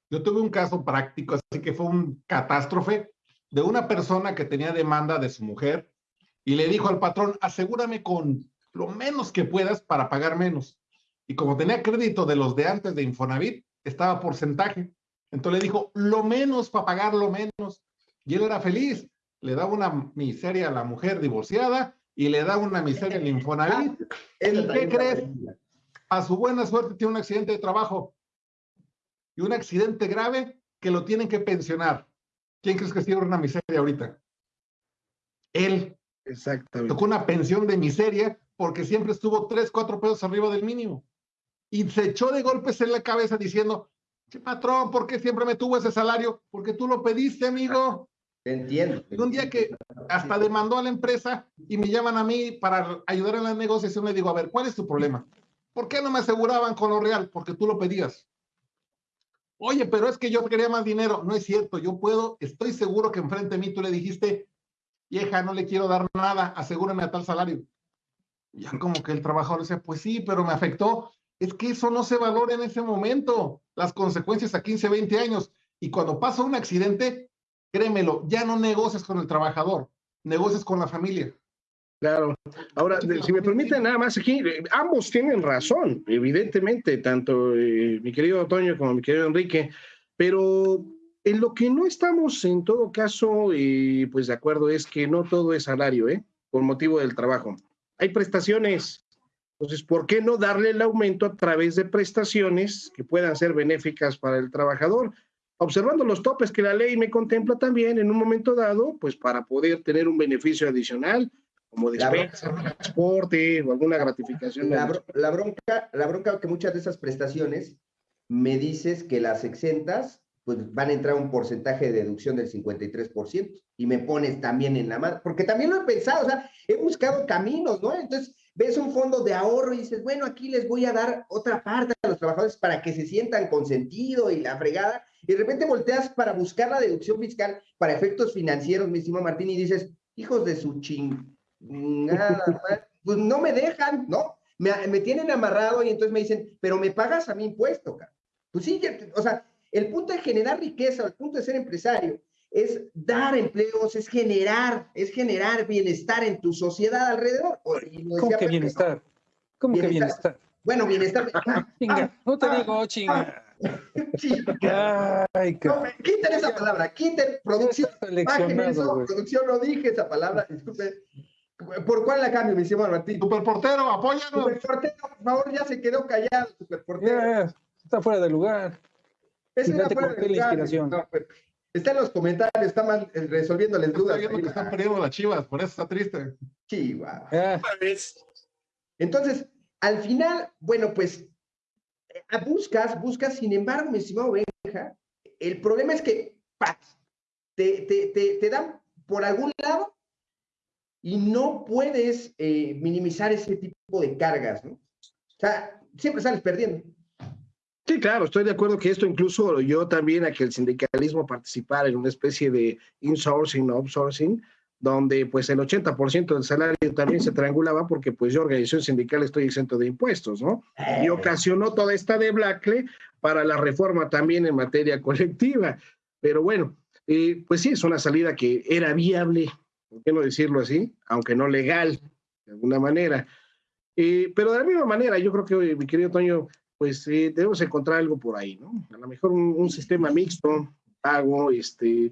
S6: Yo tuve un caso práctico, así que fue un catástrofe de una persona que tenía demanda de su mujer y le dijo al patrón, asegúrame con lo menos que puedas para pagar menos. Y como tenía crédito de los de antes de Infonavit, estaba porcentaje. Entonces le dijo, lo menos para pagar lo menos. Y él era feliz. Le daba una miseria a la mujer divorciada y le da una miseria en Infonavit. ¿Y qué crees? A su buena suerte tiene un accidente de trabajo y un accidente grave que lo tienen que pensionar. ¿Quién crees que tiene una miseria ahorita? Él. Exactamente. Tocó una pensión de miseria porque siempre estuvo tres, cuatro pesos arriba del mínimo. Y se echó de golpes en la cabeza diciendo, patrón, ¿por qué siempre me tuvo ese salario? Porque tú lo pediste, amigo.
S3: Entiendo.
S6: un día que hasta demandó a la empresa y me llaman a mí para ayudar en la negociación, le digo, a ver, ¿cuál es tu problema? ¿Por qué no me aseguraban con lo real? Porque tú lo pedías. Oye, pero es que yo quería más dinero. No es cierto, yo puedo, estoy seguro que enfrente de mí tú le dijiste, vieja, no le quiero dar nada, asegúrame a tal salario. Ya como que el trabajador decía, pues sí, pero me afectó. Es que eso no se valora en ese momento, las consecuencias a 15, 20 años. Y cuando pasa un accidente, créemelo, ya no negocias con el trabajador, negocias con la familia.
S4: Claro. Ahora, si me permiten nada más aquí, eh, ambos tienen razón, evidentemente, tanto eh, mi querido Antonio como mi querido Enrique, pero en lo que no estamos en todo caso, y pues de acuerdo, es que no todo es salario, ¿eh? Por motivo del trabajo. Hay prestaciones. Entonces, ¿por qué no darle el aumento a través de prestaciones que puedan ser benéficas para el trabajador? Observando los topes que la ley me contempla también en un momento dado, pues para poder tener un beneficio adicional, como despensa, transporte o alguna gratificación.
S3: La, la, bronca, la bronca que muchas de esas prestaciones me dices que las exentas pues van a entrar un porcentaje de deducción del 53% y me pones también en la mano, porque también lo he pensado, o sea, he buscado caminos, ¿no? Entonces, ves un fondo de ahorro y dices, bueno, aquí les voy a dar otra parte a los trabajadores para que se sientan consentido y la fregada, y de repente volteas para buscar la deducción fiscal para efectos financieros, mi estimado Martín, y dices, hijos de su chingada, <laughs> pues no me dejan, ¿no? Me, me, tienen amarrado y entonces me dicen, pero me pagas a mi impuesto, cara. Pues sí, o sea, el punto de generar riqueza, el punto de ser empresario, es dar empleos, es generar, es generar bienestar en tu sociedad alrededor.
S7: ¿Cómo que bienestar? ¿Cómo que bienestar?
S3: Bueno, bienestar. <laughs>
S7: chinga, no te digo chinga. <laughs>
S3: Ay, no, quiten esa palabra, quiten producción. <laughs> Eso, producción, no dije esa palabra, disculpe. ¿Por cuál la cambio, mi señor Martín?
S6: Superportero, apóyanos.
S3: Superportero, por favor, ya se quedó callado, superportero.
S7: está fuera de lugar.
S3: Ese está fuera de lugar. inspiración. No, pues, Está en los comentarios, está eh, resolviéndoles dudas.
S6: Está viendo que están perdiendo las chivas, por eso está triste.
S3: Chivas. Ah. Entonces, al final, bueno, pues eh, buscas, buscas, sin embargo, mi estimado Benja, el problema es que te, te, te, te, dan por algún lado y no puedes eh, minimizar ese tipo de cargas, ¿no? O sea, siempre sales perdiendo.
S4: Sí, claro, estoy de acuerdo que esto incluso yo también a que el sindicalismo participara en una especie de insourcing, outsourcing, donde pues el 80% del salario también se triangulaba porque pues yo organización sindical estoy exento de impuestos, ¿no? Y eh. ocasionó toda esta debacle para la reforma también en materia <laughs> colectiva. Pero bueno, eh, pues sí, es una salida que era viable, ¿por qué no decirlo así? Aunque no legal, de alguna manera. Eh, pero de la misma manera, yo creo que, mi querido Toño, pues eh, debemos encontrar algo por ahí, ¿no? A lo mejor un, sistema mixto, pago, este,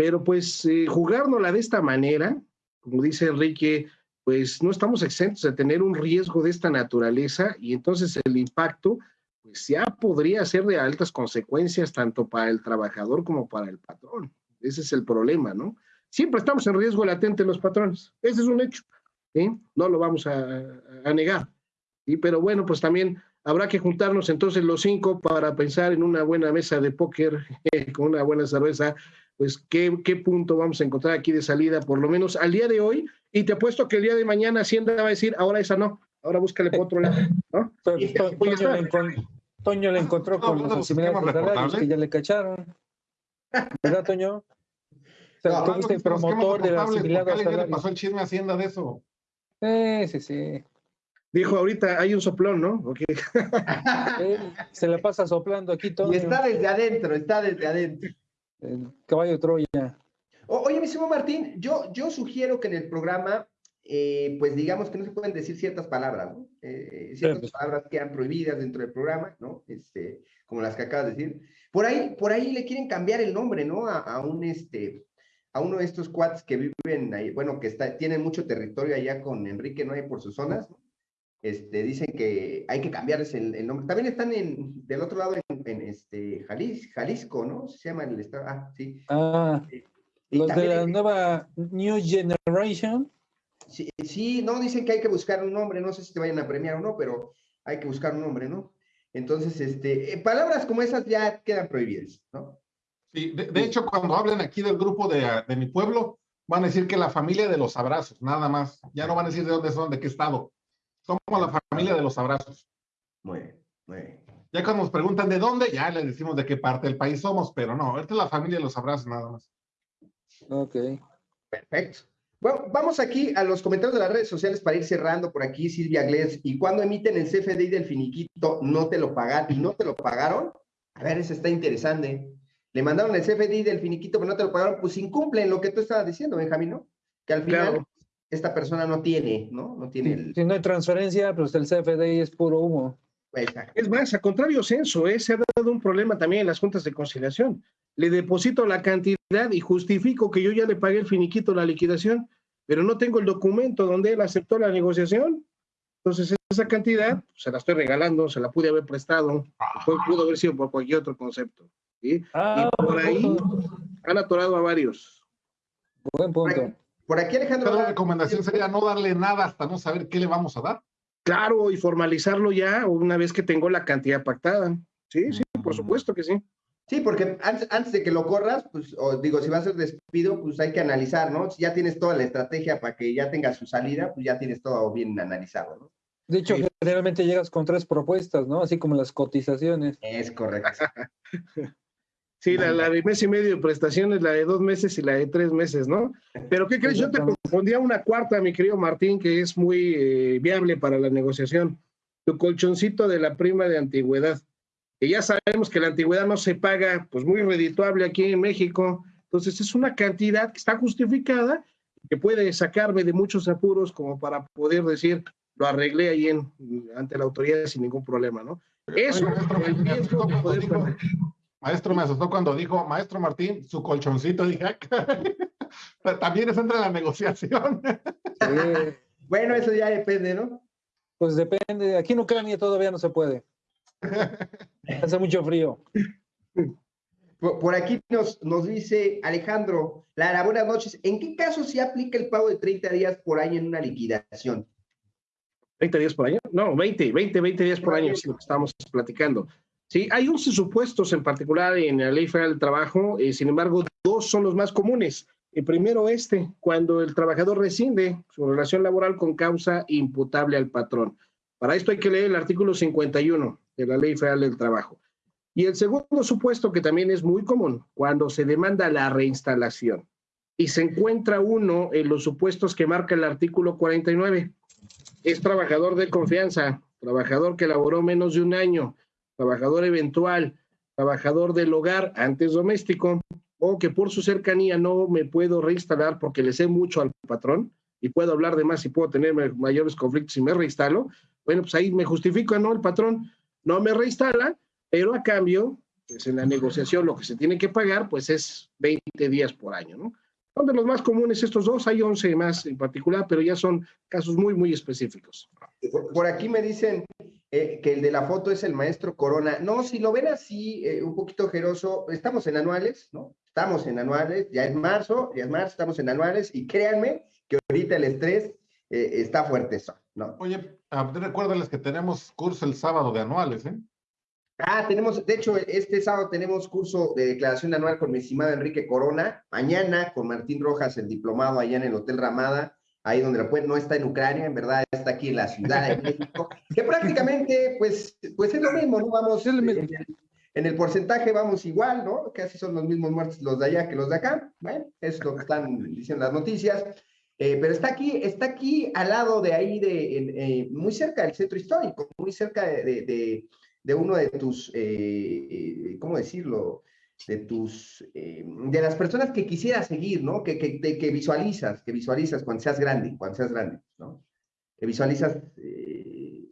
S4: pero pues eh, jugárnosla de esta manera, como dice Enrique, pues no estamos exentos de tener un riesgo de esta naturaleza y entonces el impacto pues ya podría ser de altas consecuencias tanto para el trabajador como para el patrón. Ese es el problema, ¿no? Siempre estamos en riesgo latente los patrones, ese es un hecho, ¿eh? no lo vamos a, a negar. ¿sí? Pero bueno, pues también Habrá que juntarnos entonces los cinco para pensar en una buena mesa de póker <laughs> con una buena cerveza, pues ¿qué, qué punto vamos a encontrar aquí de salida, por lo menos al día de hoy. Y te apuesto que el día de mañana Hacienda va a decir, ahora esa no, ahora búscale por otro lado. ¿no? <laughs>
S7: Toño, le encontró con los asimiladores que ya le cacharon. ¿Verdad, Toño? O sea, tú fuiste promotor de la asimilada
S6: ¿Qué le pasó el chisme Hacienda de eso?
S7: Sí, sí, sí.
S4: Dijo ahorita, hay un soplón, ¿no? Okay. <laughs>
S7: Se le pasa soplando aquí todo.
S3: Y está desde adentro, está desde adentro.
S7: El caballo Troya.
S3: oye, mi señor Martín, yo, yo sugiero que en el programa, eh, pues digamos que no se pueden decir ciertas palabras, ¿no? Eh, ciertas pues. palabras quedan prohibidas dentro del programa, ¿no? Este, como las que acabas de decir. Por ahí, por ahí le quieren cambiar el nombre, ¿no? A, a un, este, a uno de estos cuads que viven ahí, bueno, que está, tienen mucho territorio allá con Enrique, ¿no? hay por sus zonas, ¿no? Este, dicen que hay que cambiarles el, nombre. También están en, del otro lado en, este, Jalisco, ¿no? Se llama el estado. Ah, sí.
S7: Ah, eh, los de la nueva New Generation.
S3: Sí, sí, no, dicen que hay que buscar un nombre. No sé si te vayan a premiar o no, pero hay que buscar un nombre, ¿no? Entonces, este, eh, palabras como esas ya quedan prohibidas, ¿no?
S6: Sí, de, hecho, cuando hablen aquí del grupo de, de mi pueblo, van a decir que la familia de los abrazos, nada más. Ya no van a decir de dónde son, de qué estado. Somos la familia de los abrazos.
S3: Muy bien, muy bien.
S6: Ya cuando nos preguntan de dónde, ya les decimos de qué parte del país somos, pero no, esta es la familia de los abrazos nada más.
S7: Ok.
S3: Perfecto. Bueno, vamos aquí a los comentarios de las redes sociales para ir cerrando por aquí, Silvia Glés. ¿Y cuando emiten el CFDI del finiquito, no te lo pagaron? ¿Y no te lo pagaron? A ver, eso está interesante. Le mandaron el CFDI del finiquito, pero no te lo pagaron. Pues incumplen lo que tú estabas diciendo, Benjamín, ¿no? Que al final esta persona no tiene, ¿no? No tiene el...
S7: Si no hay transferencia, pues el CFDI es puro humo.
S4: Es más, a contrario censo, ¿eh? se ha dado un problema también en las juntas de conciliación. Le deposito la cantidad y justifico que yo ya le pagué el finiquito, la liquidación, pero no tengo el documento donde él aceptó la negociación. Entonces, esa cantidad pues, se la estoy regalando, se la pude haber prestado, pudo haber sido por cualquier otro concepto. ¿sí? Ah, y por ahí han atorado a varios.
S7: Buen punto.
S3: Por aquí Alejandro...
S6: La recomendación sería no darle nada hasta no saber qué le vamos a dar.
S4: Claro, y formalizarlo ya una vez que tengo la cantidad pactada. Sí, sí, por supuesto que sí.
S3: Sí, porque antes, antes de que lo corras, pues, o digo, si va a ser despido, pues hay que analizar, ¿no? Si ya tienes toda la estrategia para que ya tenga su salida, pues ya tienes todo bien analizado, ¿no?
S7: De hecho,
S3: Sí.
S7: generalmente llegas con tres propuestas, ¿no? Así como las cotizaciones.
S3: Es correcto. <laughs>
S4: Sí, la, la de mes y medio de prestaciones, la de dos meses y la de tres meses, ¿no? Pero ¿qué crees? Yo te confundía una cuarta, mi querido Martín, que es muy eh, viable para la negociación. Tu colchoncito de la prima de antigüedad. Que ya sabemos que la antigüedad no se paga, pues muy redituable aquí en México. Entonces es una cantidad que está justificada, que puede sacarme de muchos apuros como para poder decir, lo arreglé ahí en, ante la autoridad sin ningún problema, ¿no? Eso,
S6: Oiga, maestro,
S4: el riesgo de poder.
S6: Maestro, me asustó cuando dijo, maestro Martín, su colchoncito, dije, "Ah, caray". Pero <laughs> también eso entra en la negociación.
S7: Sí,
S3: Bueno, eso ya depende, ¿no?
S7: pues depende. Aquí en Ucrania todavía no se puede. <laughs> Hace mucho frío.
S3: Por, por aquí nos, nos dice Alejandro Lara, buenas noches. ¿En qué caso se aplica el pago de 30 días por año en una liquidación?
S4: 30 días por año. No, 20, 20, 20 días por año es lo que estamos platicando. Sí, hay 11 supuestos en particular en la Ley Federal del Trabajo, eh, sin embargo, dos son los más comunes. El primero, este, cuando el trabajador rescinde su relación laboral con causa imputable al patrón. Para esto hay que leer el artículo 51 de la Ley Federal del Trabajo. Y el segundo supuesto, que también es muy común, cuando se demanda la reinstalación. Y se encuentra uno en los supuestos que marca el artículo 49 es trabajador de confianza, trabajador que laboró menos de un año, trabajador eventual, trabajador del hogar antes doméstico, o que por su cercanía no me puedo reinstalar porque le sé mucho al patrón y puedo hablar de más y puedo tener ma- mayores conflictos si me reinstalo, bueno, pues ahí me justifico, ¿no? El patrón no me reinstala, pero a cambio, pues en la negociación lo que se tiene que pagar, pues es 20 días por año, ¿no? Son de los más comunes estos dos, hay 11 más en particular, pero ya son casos muy, muy específicos.
S3: Por aquí me dicen eh, que el de la foto es el maestro Corona. No, si lo ven así, eh, un poquito ojeroso, estamos en anuales, ¿no? Estamos en anuales, ya es marzo, ya es marzo, estamos en anuales, y créanme que ahorita el estrés eh, está fuerte eso, ¿no?
S6: Oye, recuérdales que tenemos curso el sábado de anuales, ¿eh?
S3: Ah, tenemos, de hecho, este sábado tenemos curso de declaración anual con mi estimado Enrique Corona. Mañana con Martín Rojas, el diplomado allá en el Hotel Ramada, ahí donde lo pueden, no está en Ucrania, en verdad está aquí en la Ciudad de México, que prácticamente, pues, pues es lo mismo, ¿no? Vamos. En, el, en el porcentaje vamos igual, ¿no? Casi son los mismos muertos los de allá que los de acá. Bueno, es lo que están diciendo las noticias. Eh, pero está aquí, está aquí al lado de ahí, de, en, eh, muy cerca del centro histórico, muy cerca de, de, uno de tus, eh, ¿cómo decirlo? De tus, eh, de las personas que quisieras seguir, ¿no? Que, que, de, que visualizas, que visualizas cuando seas grande, cuando seas grande, ¿no? Que visualizas, eh,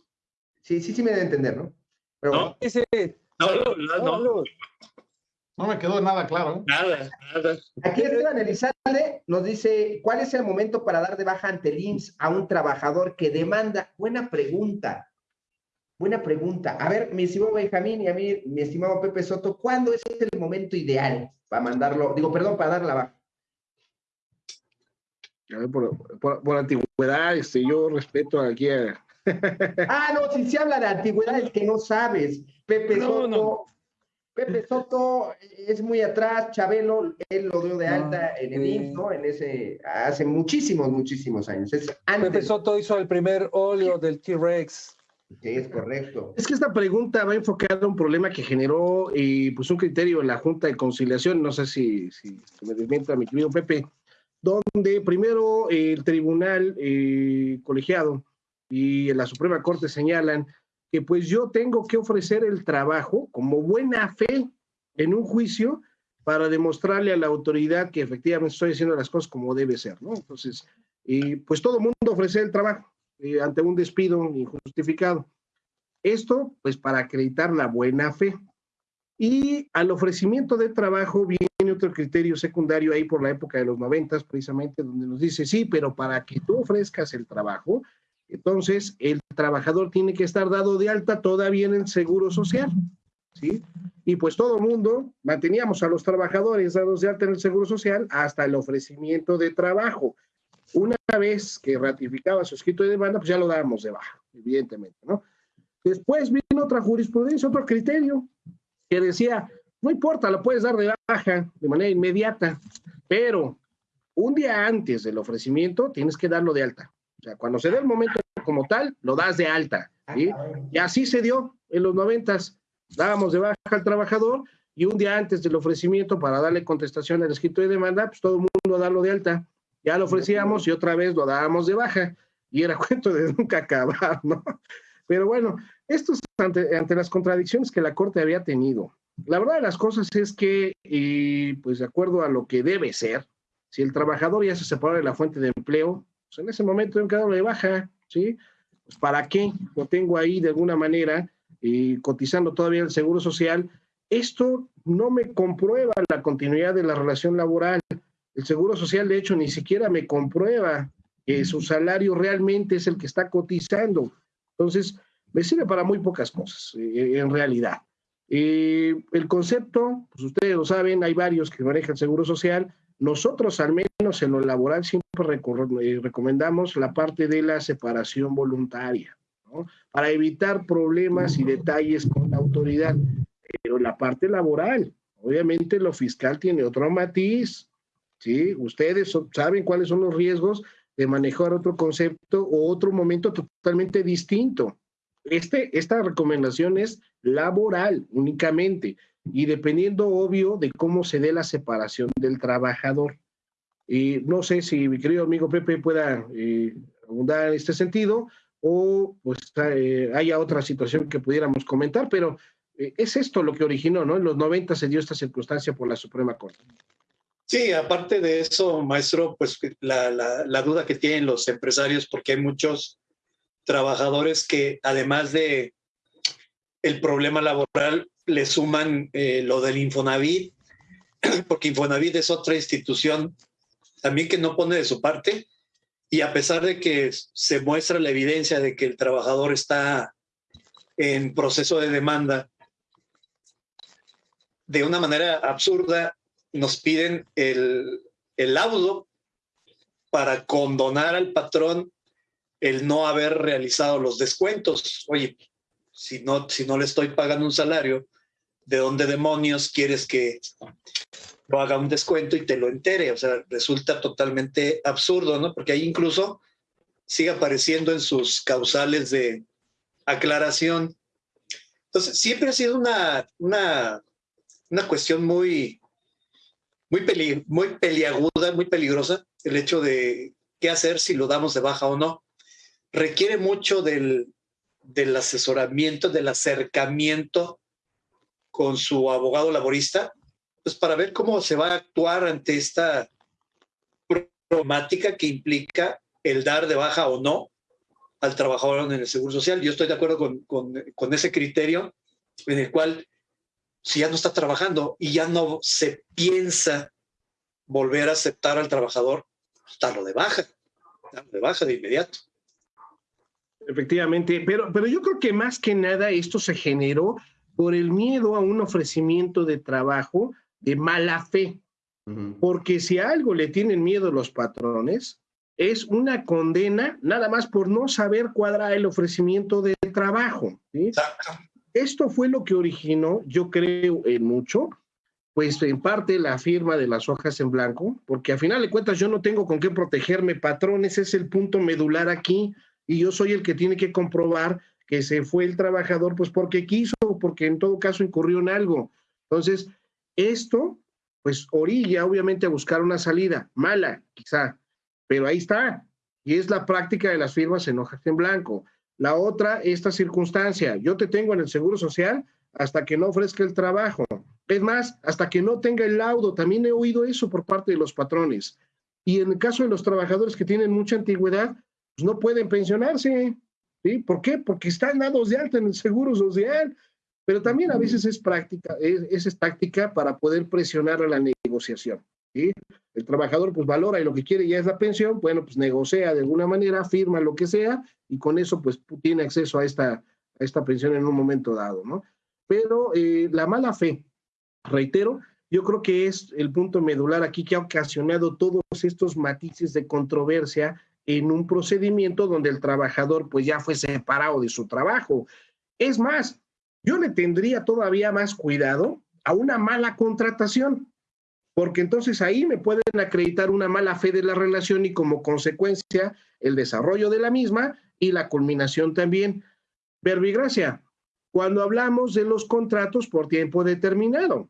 S3: sí, sí, sí me debe entender, ¿no? Pero
S5: No.
S3: bueno,
S7: Ese,
S5: No, no, no, no,
S7: salud.
S6: No me quedó nada claro, ¿eh?
S5: nada, nada.
S3: aquí Esteban Elizalde nos dice, ¿cuál es el momento para dar de baja ante el IMSS a un trabajador que demanda? Buena pregunta. Buena pregunta. A ver, mi estimado Benjamín y a mí, mi estimado Pepe Soto, ¿cuándo es el momento ideal para mandarlo? Digo, perdón, para dar la baja.
S4: A ver, por, por- por antigüedad, este, yo respeto aquí a... <laughs>
S3: Ah, no, si se habla de antigüedades que no sabes. Pepe
S7: No,
S3: Soto,
S7: no.
S3: Pepe Soto es muy atrás, Chabelo, él lo dio de
S7: No,
S3: alta en el
S7: sí.
S3: IMSS, ¿no? En ese, hace muchísimos, muchísimos años. Es antes.
S7: Pepe Soto hizo el primer óleo del T-Rex.
S3: Sí, es correcto.
S4: Es que esta pregunta va enfocada a un problema que generó eh, pues un criterio en la Junta de Conciliación, no sé si, si, me desmienta mi querido Pepe, donde primero el tribunal eh, colegiado y la Suprema Corte señalan que pues yo tengo que ofrecer el trabajo como buena fe en un juicio para demostrarle a la autoridad que efectivamente estoy haciendo las cosas como debe ser, ¿no? Entonces, eh, pues todo mundo ofrece el trabajo eh, ante un despido injustificado. Esto, pues, para acreditar la buena fe. Y al ofrecimiento de trabajo viene otro criterio secundario ahí por la época de los noventas, precisamente, donde nos dice, sí, pero para que tú ofrezcas el trabajo, entonces el trabajador tiene que estar dado de alta todavía en el seguro social, ¿sí? Y pues todo el mundo manteníamos a los trabajadores dados de alta en el seguro social hasta el ofrecimiento de trabajo. Una vez que ratificaba su escrito de demanda, pues ya lo dábamos de baja, evidentemente, ¿no? Después vino otra jurisprudencia, otro criterio, que decía, no importa, lo puedes dar de baja de manera inmediata, pero un día antes del ofrecimiento tienes que darlo de alta. O sea, cuando se dé el momento como tal, lo das de alta. ¿sí? Y así se dio en los noventas. Dábamos de baja al trabajador y un día antes del ofrecimiento para darle contestación al escrito de demanda, pues todo el mundo darlo de alta. Ya lo ofrecíamos y otra vez lo dábamos de baja. Y era <laughs> cuento de nunca acabar, ¿no? Pero bueno, esto es ante, ante las contradicciones que la Corte había tenido. La verdad de las cosas es que, y pues de acuerdo a lo que debe ser, si el trabajador ya se separó de la fuente de empleo, pues en ese momento un quedado de baja, ¿sí? Pues ¿para qué? Lo tengo ahí de alguna manera y cotizando todavía el seguro social. Esto no me comprueba la continuidad de la relación laboral. El seguro social, de hecho, ni siquiera me comprueba que su salario realmente es el que está cotizando. Entonces, me sirve para muy pocas cosas, eh, en realidad. Eh, el concepto, pues ustedes lo saben, hay varios que manejan seguro social, nosotros, al menos en lo laboral, siempre eh, recomendamos la parte de la separación voluntaria, ¿no? para evitar problemas y detalles con la autoridad. Pero la parte laboral, obviamente lo fiscal tiene otro matiz, ¿sí? Ustedes saben cuáles son los riesgos de manejar otro concepto o otro momento totalmente distinto. Este, esta recomendación es laboral únicamente y dependiendo, obvio, de cómo se dé la separación del trabajador. Y no sé si mi querido amigo Pepe pueda eh, abundar en este sentido o pues eh, haya otra situación que pudiéramos comentar, pero eh, es esto lo que originó, ¿no? En los 90 se dio esta circunstancia por la Suprema Corte.
S5: Sí, aparte de eso, maestro, pues la, la, duda que tienen los empresarios, porque hay muchos trabajadores que además de el problema laboral, le suman eh, lo del Infonavit, <clears throat> porque Infonavit es otra institución también que no pone de su parte y a pesar de que se muestra la evidencia de que el trabajador está en proceso de demanda, de una manera absurda nos piden el, el laudo para condonar al patrón el no haber realizado los descuentos. Oye, si no, si no le estoy pagando un salario, ¿de dónde demonios quieres que lo haga un descuento y te lo entere? O sea, resulta totalmente absurdo, ¿no? Porque ahí incluso sigue apareciendo en sus causales de aclaración. Entonces, siempre ha sido una, una, una cuestión muy, muy, peli, muy peliaguda, muy peligrosa, el hecho de qué hacer si lo damos de baja o no. Requiere mucho del, del asesoramiento, del acercamiento con su abogado laborista, pues para ver cómo se va a actuar ante esta problemática que implica el dar de baja o no al trabajador en el Seguro Social. Yo estoy de acuerdo con, con, con ese criterio en el cual si ya no está trabajando y ya no se piensa volver a aceptar al trabajador, darlo de baja, darlo de baja de inmediato.
S4: Efectivamente, pero, pero yo creo que más que nada esto se generó por el miedo a un ofrecimiento de trabajo de mala fe. Porque si a algo le tienen miedo los patrones, es una condena nada más por no saber cuadrar el ofrecimiento de trabajo. Esto fue lo que originó, yo creo, en mucho, pues en parte la firma de las hojas en blanco, porque a final de cuentas yo no tengo con qué protegerme, patrones, es el punto medular aquí, y yo soy el que tiene que comprobar que se fue el trabajador, pues porque quiso, porque en todo caso incurrió en algo. Entonces, esto, pues orilla obviamente a buscar una salida, mala quizá, pero ahí está. Y es la práctica de las firmas en hojas en blanco. La otra, esta circunstancia, yo te tengo en el Seguro Social hasta que no ofrezca el trabajo. Es más, hasta que no tenga el laudo. También he oído eso por parte de los patrones. Y en el caso de los trabajadores que tienen mucha antigüedad, pues no pueden pensionarse. ¿Sí? ¿Por qué? Porque están dados de alta en el seguro social, pero también a veces es práctica, es, es táctica para poder presionar a la negociación. ¿Sí? El trabajador pues valora y lo que quiere ya es la pensión, bueno, pues negocia de alguna manera, firma lo que sea y con eso pues tiene acceso a esta, a esta pensión en un momento dado, ¿no? Pero eh, la mala fe, reitero, yo creo que es el punto medular aquí que ha ocasionado todos estos matices de controversia en un procedimiento donde el trabajador pues ya fue separado de su trabajo. Es más, yo le tendría todavía más cuidado a una mala contratación, porque entonces ahí me pueden acreditar una mala fe de la relación y como consecuencia el desarrollo de la misma y la culminación también. Verbigracia, cuando hablamos de los contratos por tiempo determinado,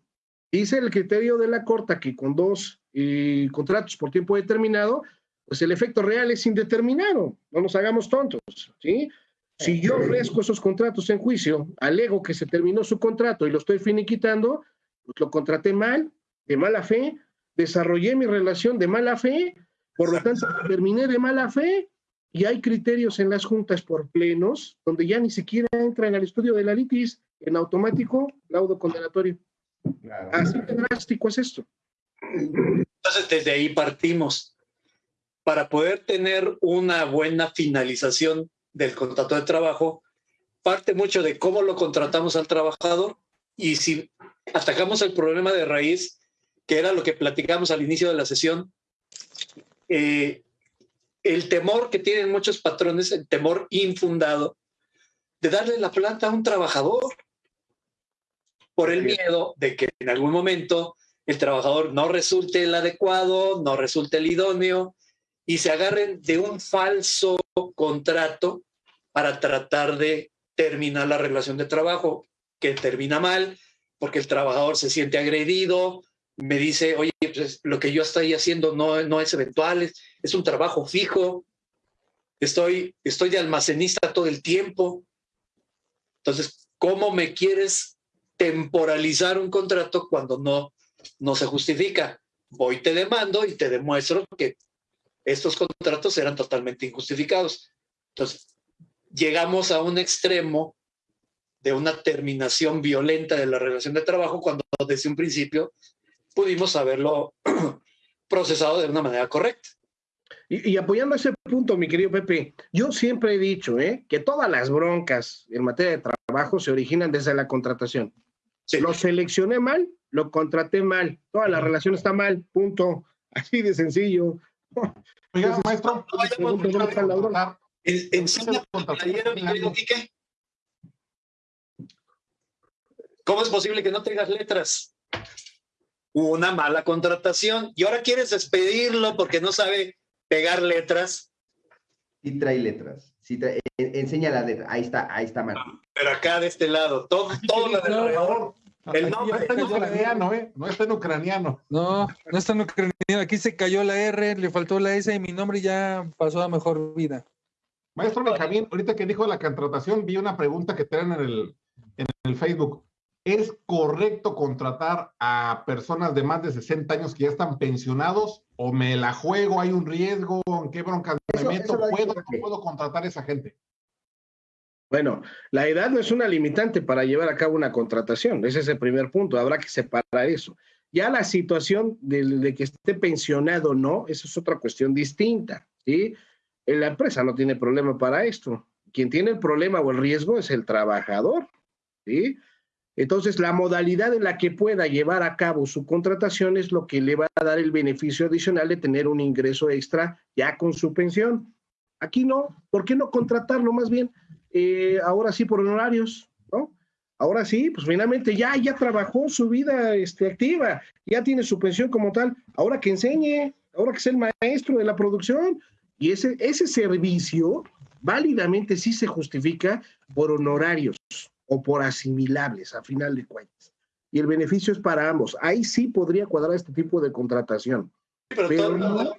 S4: dice el criterio de la Corte que con dos eh, contratos por tiempo determinado, pues el efecto real es indeterminado, no nos hagamos tontos, ¿sí? Si yo ofrezco esos contratos en juicio, alego que se terminó su contrato y lo estoy finiquitando, pues lo contraté mal, de mala fe, desarrollé mi relación de mala fe, por lo tanto terminé de mala fe y hay criterios en las juntas por plenos donde ya ni siquiera entran al estudio de la litis en automático laudo condenatorio. Así de drástico es esto.
S5: Entonces, desde ahí partimos. Para poder tener una buena finalización del contrato de trabajo parte mucho de cómo lo contratamos al trabajador y si atacamos el problema de raíz, que era lo que platicamos al inicio de la sesión, eh, el temor que tienen muchos patrones, el temor infundado de darle la planta a un trabajador por el miedo de que en algún momento el trabajador no resulte el adecuado, no resulte el idóneo y se agarren de un falso contrato para tratar de terminar la relación de trabajo, que termina mal, porque el trabajador se siente agredido, me dice, oye, pues lo que yo estoy haciendo no, no es eventual, es, es un trabajo fijo, estoy, estoy de almacenista todo el tiempo. Entonces, ¿cómo me quieres temporalizar un contrato cuando no, no se justifica? Voy, te demando y te demuestro que estos contratos eran totalmente injustificados. Entonces, llegamos a un extremo de una terminación violenta de la relación de trabajo cuando desde un principio pudimos haberlo <clears throat> procesado de una manera correcta.
S4: Y, apoyando ese punto, mi querido Pepe, yo siempre he dicho ¿eh? que todas las broncas en materia de trabajo se originan desde la contratación. Lo seleccioné mal, lo contraté mal, toda la relación está mal, punto. <laughs> Así de sencillo.
S6: Oiga, maestro,
S5: no Enseña mi querido Quique. ¿Cómo es posible que no tengas letras? Una mala contratación y ahora quieres despedirlo porque no sabe pegar letras.
S3: Sí trae letras. Sí trae, enseña las letras. Ahí está, ahí está Martín.
S5: Pero acá de este lado, todo, todo lo alrededor.
S6: El nombre está en ucraniano, ¿eh? No está en ucraniano.
S7: No, no está en ucraniano. Aquí se cayó la R, le faltó la S y mi nombre ya pasó a mejor vida.
S6: Maestro Benjamín, ahorita que dijo la contratación, vi una pregunta que traen en el, en el Facebook. ¿Es correcto contratar a personas de más de 60 años que ya están pensionados o me la juego? ¿Hay un riesgo? ¿En qué bronca me meto? ¿Puedo, ¿Puedo contratar a esa gente?
S4: Bueno, la edad no es una limitante para llevar a cabo una contratación. Ese es el primer punto. Habrá que separar eso. Ya la situación de, de que esté pensionado o no, esa es otra cuestión distinta. ¿sí? La empresa no tiene problema para esto. Quien tiene el problema o el riesgo es el trabajador. ¿sí? Entonces, la modalidad en la que pueda llevar a cabo su contratación es lo que le va a dar el beneficio adicional de tener un ingreso extra ya con su pensión. Aquí no, ¿por qué no contratarlo más bien? Eh, ahora sí por honorarios, ¿no? Ahora sí, pues finalmente ya, ya trabajó su vida este, activa, ya tiene su pensión como tal, ahora que enseñe, ahora que es el maestro de la producción, y ese, ese servicio válidamente sí se justifica por honorarios o por asimilables, a final de cuentas. Y el beneficio es para ambos. Ahí sí podría cuadrar este tipo de contratación.
S5: Pero, no,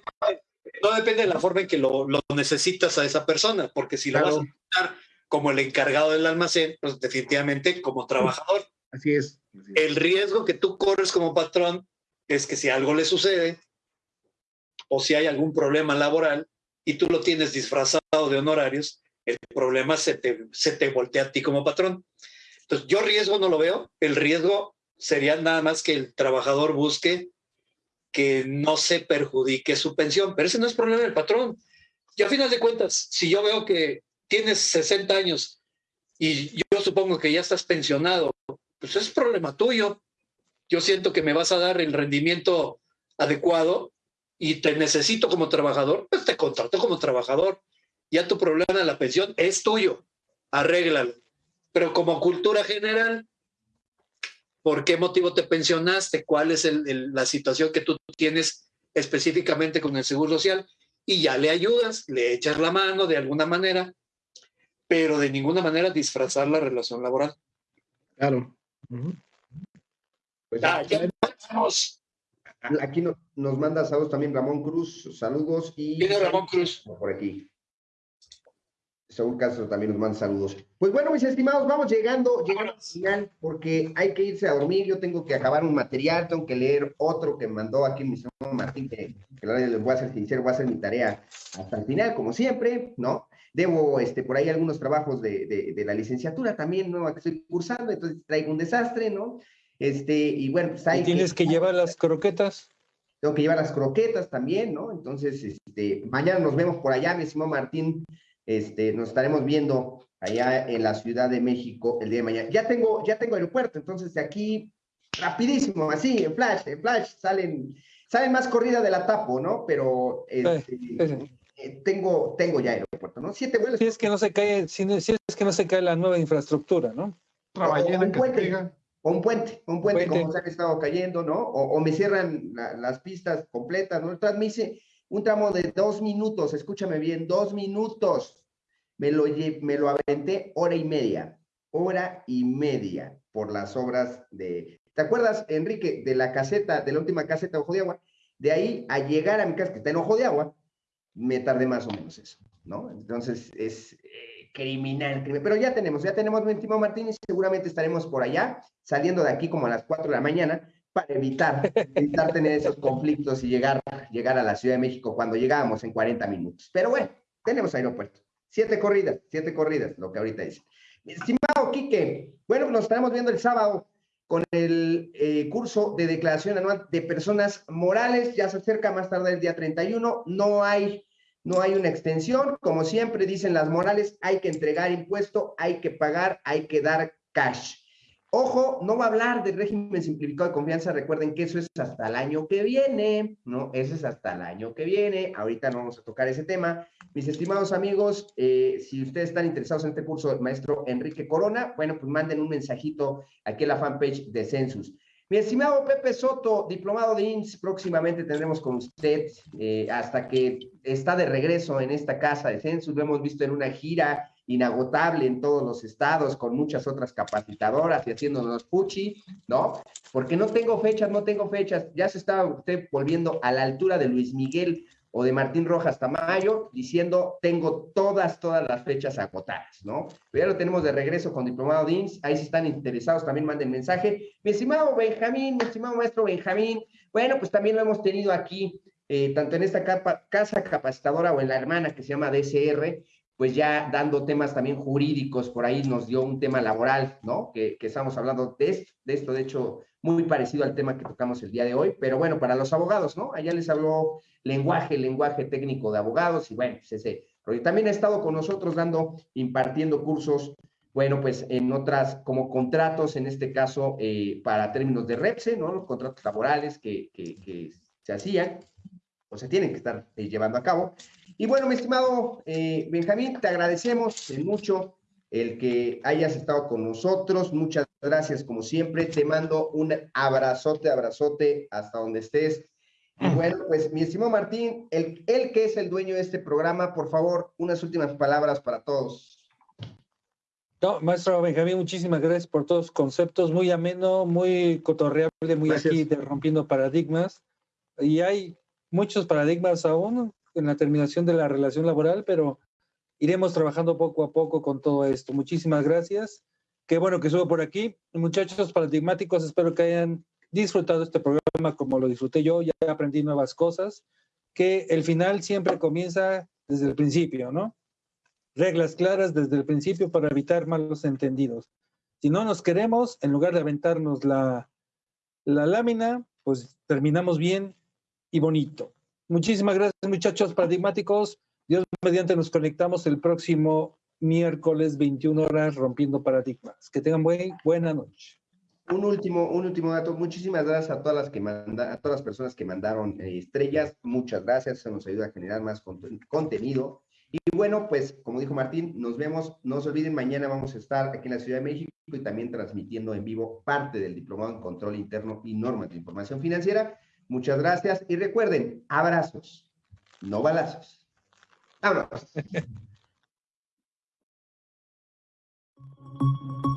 S5: depende de la forma en que lo, necesitas a esa persona, porque si lo vas a necesitar como el encargado del almacén, pues definitivamente como trabajador.
S4: Así es.
S5: El riesgo que tú corres como patrón es que si algo le sucede o si hay algún problema laboral, y tú lo tienes disfrazado de honorarios, el problema se te, se te voltea a ti como patrón. Entonces, yo riesgo no lo veo. El riesgo sería nada más que el trabajador busque que no se perjudique su pensión, pero ese no es problema del patrón. Y a final de cuentas, si yo veo que tienes 60 años y yo supongo que ya estás pensionado, pues es problema tuyo. Yo siento que me vas a dar el rendimiento adecuado y te necesito como trabajador, pues te contrato como trabajador. Ya tu problema de la pensión es tuyo, arréglalo. Pero como cultura general, ¿por qué motivo te pensionaste? ¿Cuál es la situación que tú tienes específicamente con el Seguro Social? Y ya le ayudas, le echas la mano de alguna manera, pero de ninguna manera disfrazar la relación laboral.
S4: Claro.
S3: Pues ya, Aquí nos manda saludos también Ramón Cruz, saludos y...
S5: Viene Ramón Cruz.
S3: Por aquí. Saúl Castro también nos manda saludos. Pues bueno, mis estimados, vamos llegando, llegando al final porque hay que irse a dormir. Yo tengo que acabar un material, tengo que leer otro que mandó aquí mi señor Martín, que, que les voy a ser sincero, voy a hacer mi tarea hasta el final, como siempre, ¿no? Debo este, por ahí algunos trabajos de, de, la licenciatura también, ¿no? Que estoy cursando, entonces traigo un desastre, ¿no? Este, y bueno, pues
S7: hay ¿Tienes que, llevar las croquetas?
S3: Tengo que llevar las croquetas también, ¿no? Entonces, este, mañana nos vemos por allá, mi estimado Martín. Este, nos estaremos viendo allá en la Ciudad de México el día de mañana. Ya tengo, ya tengo aeropuerto, entonces de aquí, rapidísimo, así, en flash, en flash, salen, salen más corrida de la tapo, ¿no? Pero este, eh, tengo, tengo ya aeropuerto, ¿no? Siete vuelos.
S7: Si es que no se cae, si, es que no se cae la nueva infraestructura, ¿no?
S3: O, un puente, o un puente, un puente, como se han estado cayendo, ¿no? O, me cierran las pistas completas, ¿no? Entonces me hice un tramo de dos minutos, escúchame bien, dos minutos. Me lo, me lo aventé hora y media, hora y media por las obras de... ¿Te acuerdas, Enrique, de la caseta, de la última caseta de Ojo de Agua? De ahí a llegar a mi casa, que está en Ojo de Agua, me tardé más o menos eso, ¿no? Entonces es eh, criminal, pero ya tenemos, ya tenemos mi último Martín y seguramente estaremos por allá, saliendo de aquí como a las 4 de la mañana, para evitar, evitar <laughs> tener esos conflictos y llegar, llegar a la Ciudad de México cuando llegábamos en 40 minutos. Pero bueno, tenemos aeropuerto. Siete corridas, siete corridas, lo que ahorita dice. Estimado Quique, bueno, nos estaremos viendo el sábado con el eh, curso de declaración anual de personas morales. Ya se acerca más tarde el día 31. No hay, no hay una extensión. Como siempre dicen las morales, hay que entregar impuesto, hay que pagar, hay que dar cash. Ojo, no va a hablar del régimen simplificado de confianza. Recuerden que eso es hasta el año que viene, ¿no? Eso es hasta el año que viene. Ahorita no vamos a tocar ese tema. Mis estimados amigos, eh, si ustedes están interesados en este curso del maestro Enrique Corona, bueno, pues manden un mensajito aquí en la fanpage de Census. Mi estimado Pepe Soto, diplomado de INS, próximamente tendremos con usted eh, hasta que está de regreso en esta casa de Census. Lo hemos visto en una gira inagotable en todos los estados, con muchas otras capacitadoras y haciéndonos puchi, ¿no? Porque no tengo fechas, no tengo fechas. Ya se estaba usted volviendo a la altura de Luis Miguel o de Martín Rojas Tamayo, diciendo, tengo todas, todas las fechas agotadas, ¿no? Pero ya lo tenemos de regreso con Diplomado DINS, ahí si están interesados también manden mensaje. Mi estimado Benjamín, mi estimado maestro Benjamín, bueno, pues también lo hemos tenido aquí, eh, tanto en esta casa capacitadora o en la hermana que se llama DSR, pues ya dando temas también jurídicos, por ahí nos dio un tema laboral, ¿no? Que, estamos hablando de esto, de esto, de hecho, muy parecido al tema que tocamos el día de hoy, pero bueno, para los abogados, ¿no? Allá les habló lenguaje, lenguaje técnico de abogados y bueno, pues ese. Pero también ha estado con nosotros dando, impartiendo cursos, bueno, pues en otras, como contratos, en este caso, eh, para términos de REPSE, ¿no? Los contratos laborales que, que, se hacían o se tienen que estar eh, llevando a cabo. Y bueno, mi estimado eh, Benjamín, te agradecemos mucho el que hayas estado con nosotros. Muchas gracias, como siempre. Te mando un abrazote, abrazote hasta donde estés. Y bueno, pues mi estimado Martín, el, el que es el dueño de este programa, por favor, unas últimas palabras para todos.
S7: No, maestro Benjamín, muchísimas gracias por todos los conceptos, muy ameno, muy cotorreable, muy aquí de rompiendo paradigmas. Y hay muchos paradigmas aún, en la terminación de la relación laboral, pero iremos trabajando poco a poco con todo esto. Muchísimas gracias. Qué bueno que subo por aquí. Muchachos paradigmáticos, espero que hayan disfrutado este programa como lo disfruté yo. Ya aprendí nuevas cosas, que el final siempre comienza desde el principio, ¿no? Reglas claras desde el principio para evitar malos entendidos. Si no nos queremos, en lugar de aventarnos la, la lámina, pues terminamos bien y bonito. Muchísimas gracias, muchachos paradigmáticos. Dios mediante nos conectamos el próximo miércoles 21 horas rompiendo paradigmas. Que tengan buen, buena noche.
S3: Un último, un último dato. Muchísimas gracias a todas las que manda, a todas las personas que mandaron eh, estrellas. Muchas gracias. Eso nos ayuda a generar más contenido. Y bueno, pues como dijo Martín, nos vemos, no se olviden, mañana vamos a estar aquí en la Ciudad de México y también transmitiendo en vivo parte del Diplomado en Control Interno y Normas de Información Financiera. Muchas gracias y recuerden, abrazos, no balazos. Vámonos. <laughs>